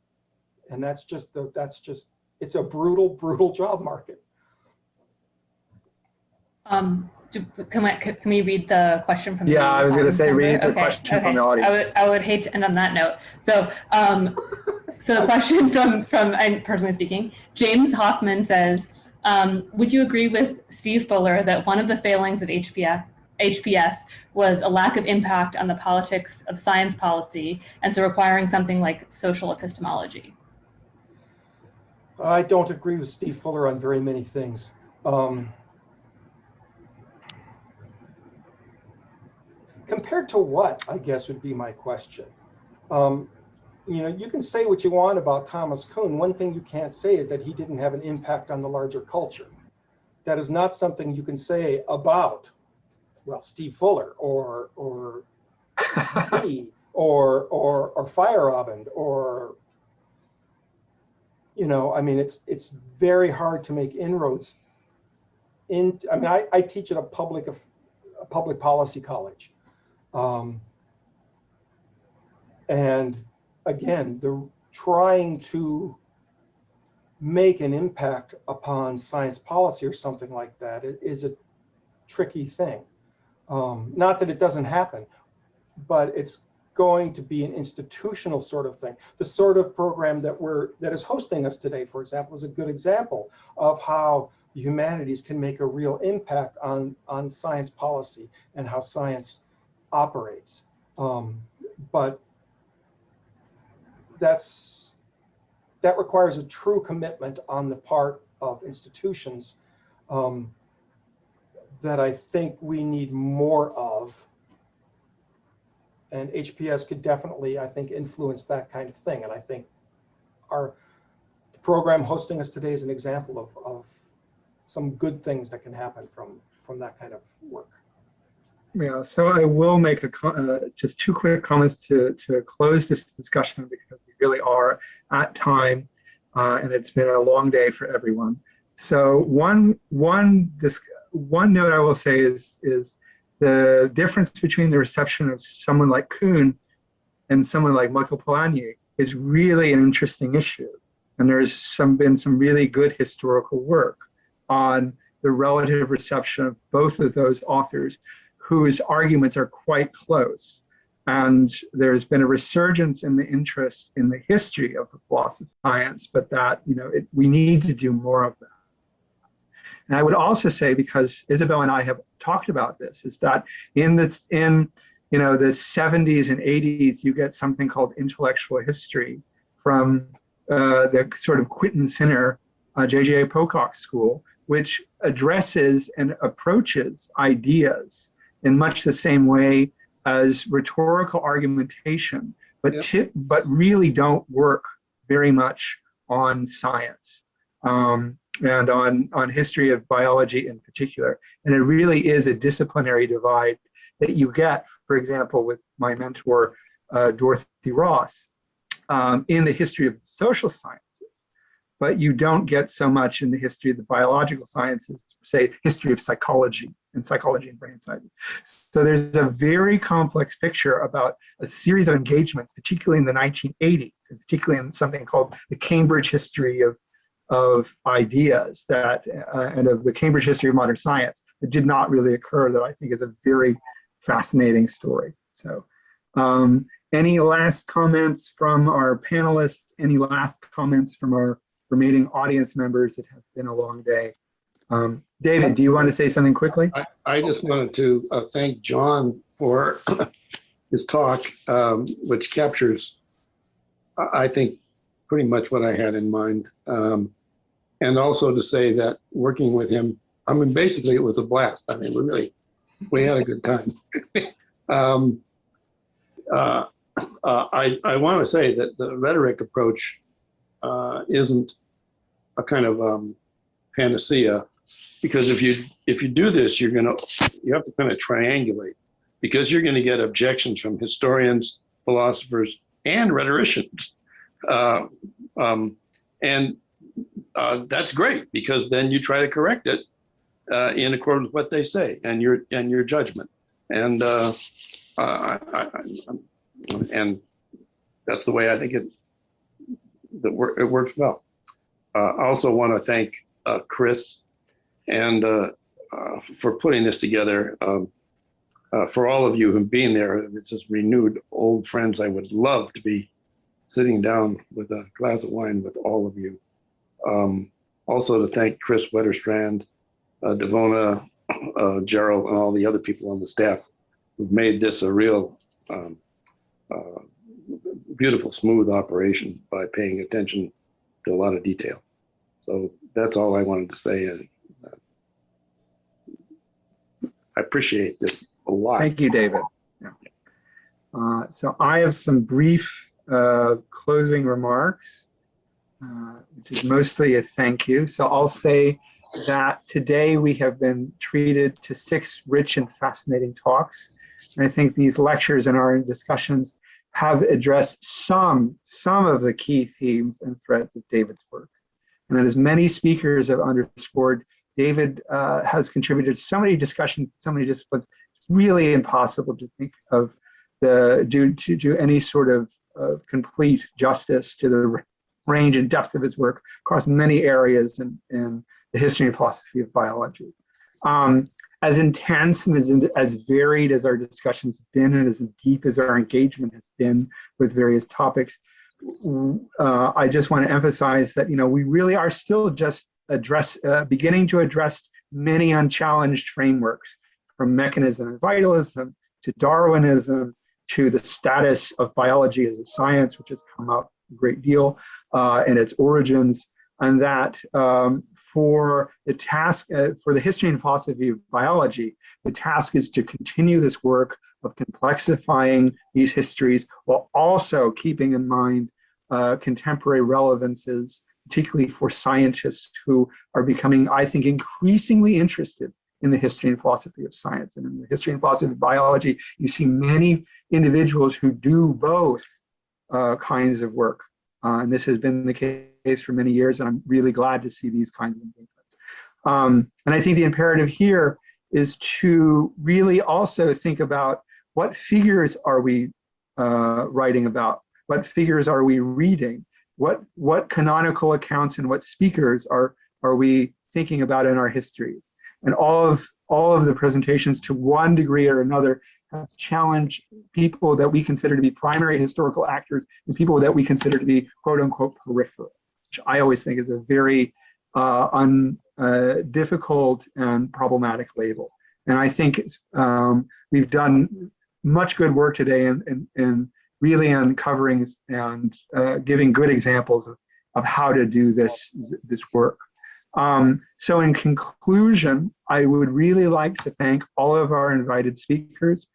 And that's just the, that's just, it's a brutal, brutal job market. Um, do, can, we, can we read the question from Yeah, the I was gonna say, member? read the Okay, question from the audience. I would, I would hate to end on that note. So, um, so the question *laughs* from, from, I'm personally speaking, James Hoffman says, um, would you agree with Steve Fuller that one of the failings of HPS, HPS was a lack of impact on the politics of science policy and so requiring something like social epistemology? I don't agree with Steve Fuller on very many things. Um, compared to what, I guess would be my question. Um, you know, you can say what you want about Thomas Kuhn. One thing you can't say is that he didn't have an impact on the larger culture. That is not something you can say about, well, Steve Fuller or or *laughs* me or or or Feyerabend or you know, I mean, it's it's very hard to make inroads. In, I mean, I, I teach at a public a public policy college, um, and again, the trying to make an impact upon science policy or something like that i- a tricky thing. Um, not that it doesn't happen, but it's going to be an institutional sort of thing. The sort of program that we're that is hosting us today, for example, is a good example of how the humanities can make a real impact on on science policy and how science operates. Um, but that's that requires a true commitment on the part of institutions um, that I think we need more of and HPS could definitely, I think, influence that kind of thing. And I think our program hosting us today is an example of, of some good things that can happen from, from that kind of work. Yeah, so I will make a, uh, just two quick comments to, to close this discussion because we really are at time uh, and it's been a long day for everyone. So one, one, this, one note I will say is, is the difference between the reception of someone like Kuhn and someone like Michael Polanyi is really an interesting issue. And there's some been some really good historical work on the relative reception of both of those authors whose arguments are quite close. And there's been a resurgence in the interest in the history of the philosophy of science, but that, you know, it, we need to do more of that. And I would also say, because Isabel and I have talked about this, is that in the, in, you know, the 70s and 80s, you get something called intellectual history from uh, the sort of Quentin Skinner, uh, J.J. Pocock school, which addresses and approaches ideas in much the same way as rhetorical argumentation, but Yep. ti- but really don't work very much on science um, and on on history of biology in particular. And it really is a disciplinary divide that you get, for example, with my mentor uh, Dorothy Ross um, in the history of the social sciences but you don't get so much in the history of the biological sciences, say history of psychology and psychology and brain science. So there's a very complex picture about a series of engagements, particularly in the 1980s, and particularly in something called the Cambridge history of, of ideas that, uh, and of the Cambridge history of modern science that did not really occur that I think is a very fascinating story. So um, any last comments from our panelists? Any last comments from our remaining audience members? It has been a long day. Um, David, do you want to say something quickly? I, I just wanted to uh, thank John for *coughs* his talk, um, which captures, I- think, pretty much what I had in mind. Um, and also to say that working with him, I mean, basically it was a blast. I mean, we really, we had a good time. *laughs* um, uh, uh, I, I want to say that the rhetoric approach uh, isn't a kind of um, panacea because if you if you do this you're going to you have to kind of triangulate because you're going to get objections from historians philosophers and rhetoricians. Uh, um, and uh, that's great because then you try to correct it uh, in accordance with what they say and your and your judgment. And uh, I, I, and that's the way I think it that work, it works well. Uh, I also want to thank uh, Chris and for putting this together. Um, for all of you who've been there, it's just renewed old friends. I would love to be sitting down with a glass of wine with all of you. Um, also to thank Chris Wetterstrand, uh, Devona, uh, Gerald, and all the other people on the staff who've made this a real um, uh, beautiful, smooth operation by paying attention to a lot of detail. So that's all I wanted to say. Uh, I appreciate this a lot. Thank you, David. Uh, so I have some brief uh, closing remarks, uh, which is mostly a thank you. So I'll say that today we have been treated to six rich and fascinating talks. And I think these lectures and our discussions have addressed some, some of the key themes and threads of David's work. And as many speakers have underscored, David uh, has contributed so many discussions, so many disciplines, it's really impossible to think of the, do, to do any sort of uh, complete justice to the range and depth of his work across many areas in, in the history and philosophy of biology. Um, as intense and as, as varied as our discussions have been and as deep as our engagement has been with various topics, uh, I just want to emphasize that, you know, we really are still just address, uh, beginning to address many unchallenged frameworks from mechanism and vitalism to Darwinism to the status of biology as a science, which has come up great deal, uh, and its origins, and that um, for the task, uh, for the history and philosophy of biology, the task is to continue this work of complexifying these histories while also keeping in mind uh, contemporary relevances, particularly for scientists who are becoming, I think, increasingly interested in the history and philosophy of science. And in the history and philosophy of biology, you see many individuals who do both uh, kinds of work. Uh, and this has been the case for many years, and I'm really glad to see these kinds of engagements. Um, and I think the imperative here is to really also think about what figures are we uh, writing about? What figures are we reading? What, what canonical accounts and what speakers are, are we thinking about in our histories? And all of, all of the presentations to one degree or another have challenged people that we consider to be primary historical actors and people that we consider to be quote unquote peripheral, which I always think is a very uh, un, uh, difficult and problematic label. And I think um, we've done much good work today in, in, in really uncovering and uh, giving good examples of, of how to do this, this work. Um, so in conclusion, I would really like to thank all of our invited speakers.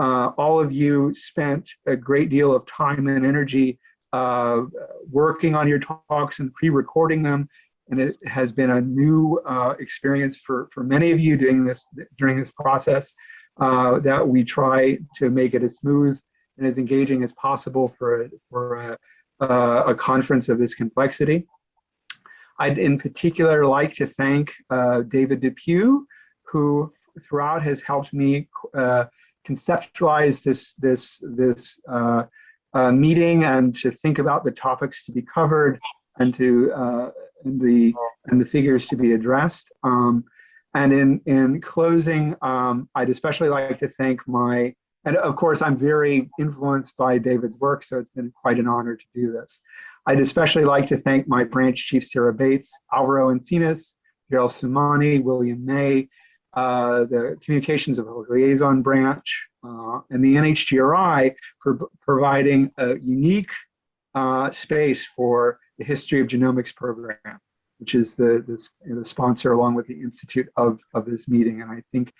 Uh, all of you spent a great deal of time and energy uh, working on your talks and pre-recording them. And it has been a new uh, experience for, for many of you doing this during this process uh, that we try to make it as smooth and as engaging as possible for, for a, a conference of this complexity. I'd in particular like to thank uh, David Depew, who throughout has helped me uh, conceptualize this, this, this uh, uh meeting and to think about the topics to be covered and to uh, and the and the figures to be addressed. Um, and in in closing, um, I'd especially like to thank my and of course, I'm very influenced by David's work, so it's been quite an honor to do this. I'd especially like to thank my branch chief, Sarah Bates, Alvaro Encinas, Gerald Sumani, William May, uh, the Communications of a Liaison Branch, uh, and the NHGRI for providing a unique uh, space for the History of Genomics program, which is the, the, the sponsor along with the Institute of, of this meeting. And I think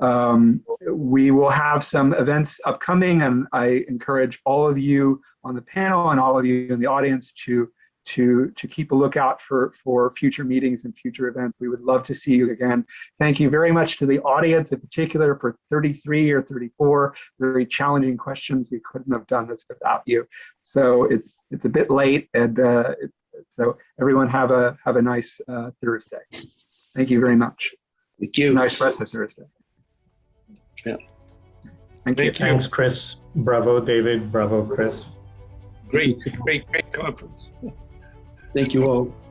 um, we will have some events upcoming and I encourage all of you on the panel and all of you in the audience to, to, to keep a lookout for, for future meetings and future events. We would love to see you again. Thank you very much to the audience in particular for 33 or 34 very challenging questions. We couldn't have done this without you. So it's, it's a bit late and uh, it, so everyone have a, have a nice uh, Thursday. Thank you very much. Thank you. Nice rest of Thursday. Yeah. Thank you. You. Thanks, Chris. Bravo, David. Bravo, Chris. Great, great, great conference. Thank you all.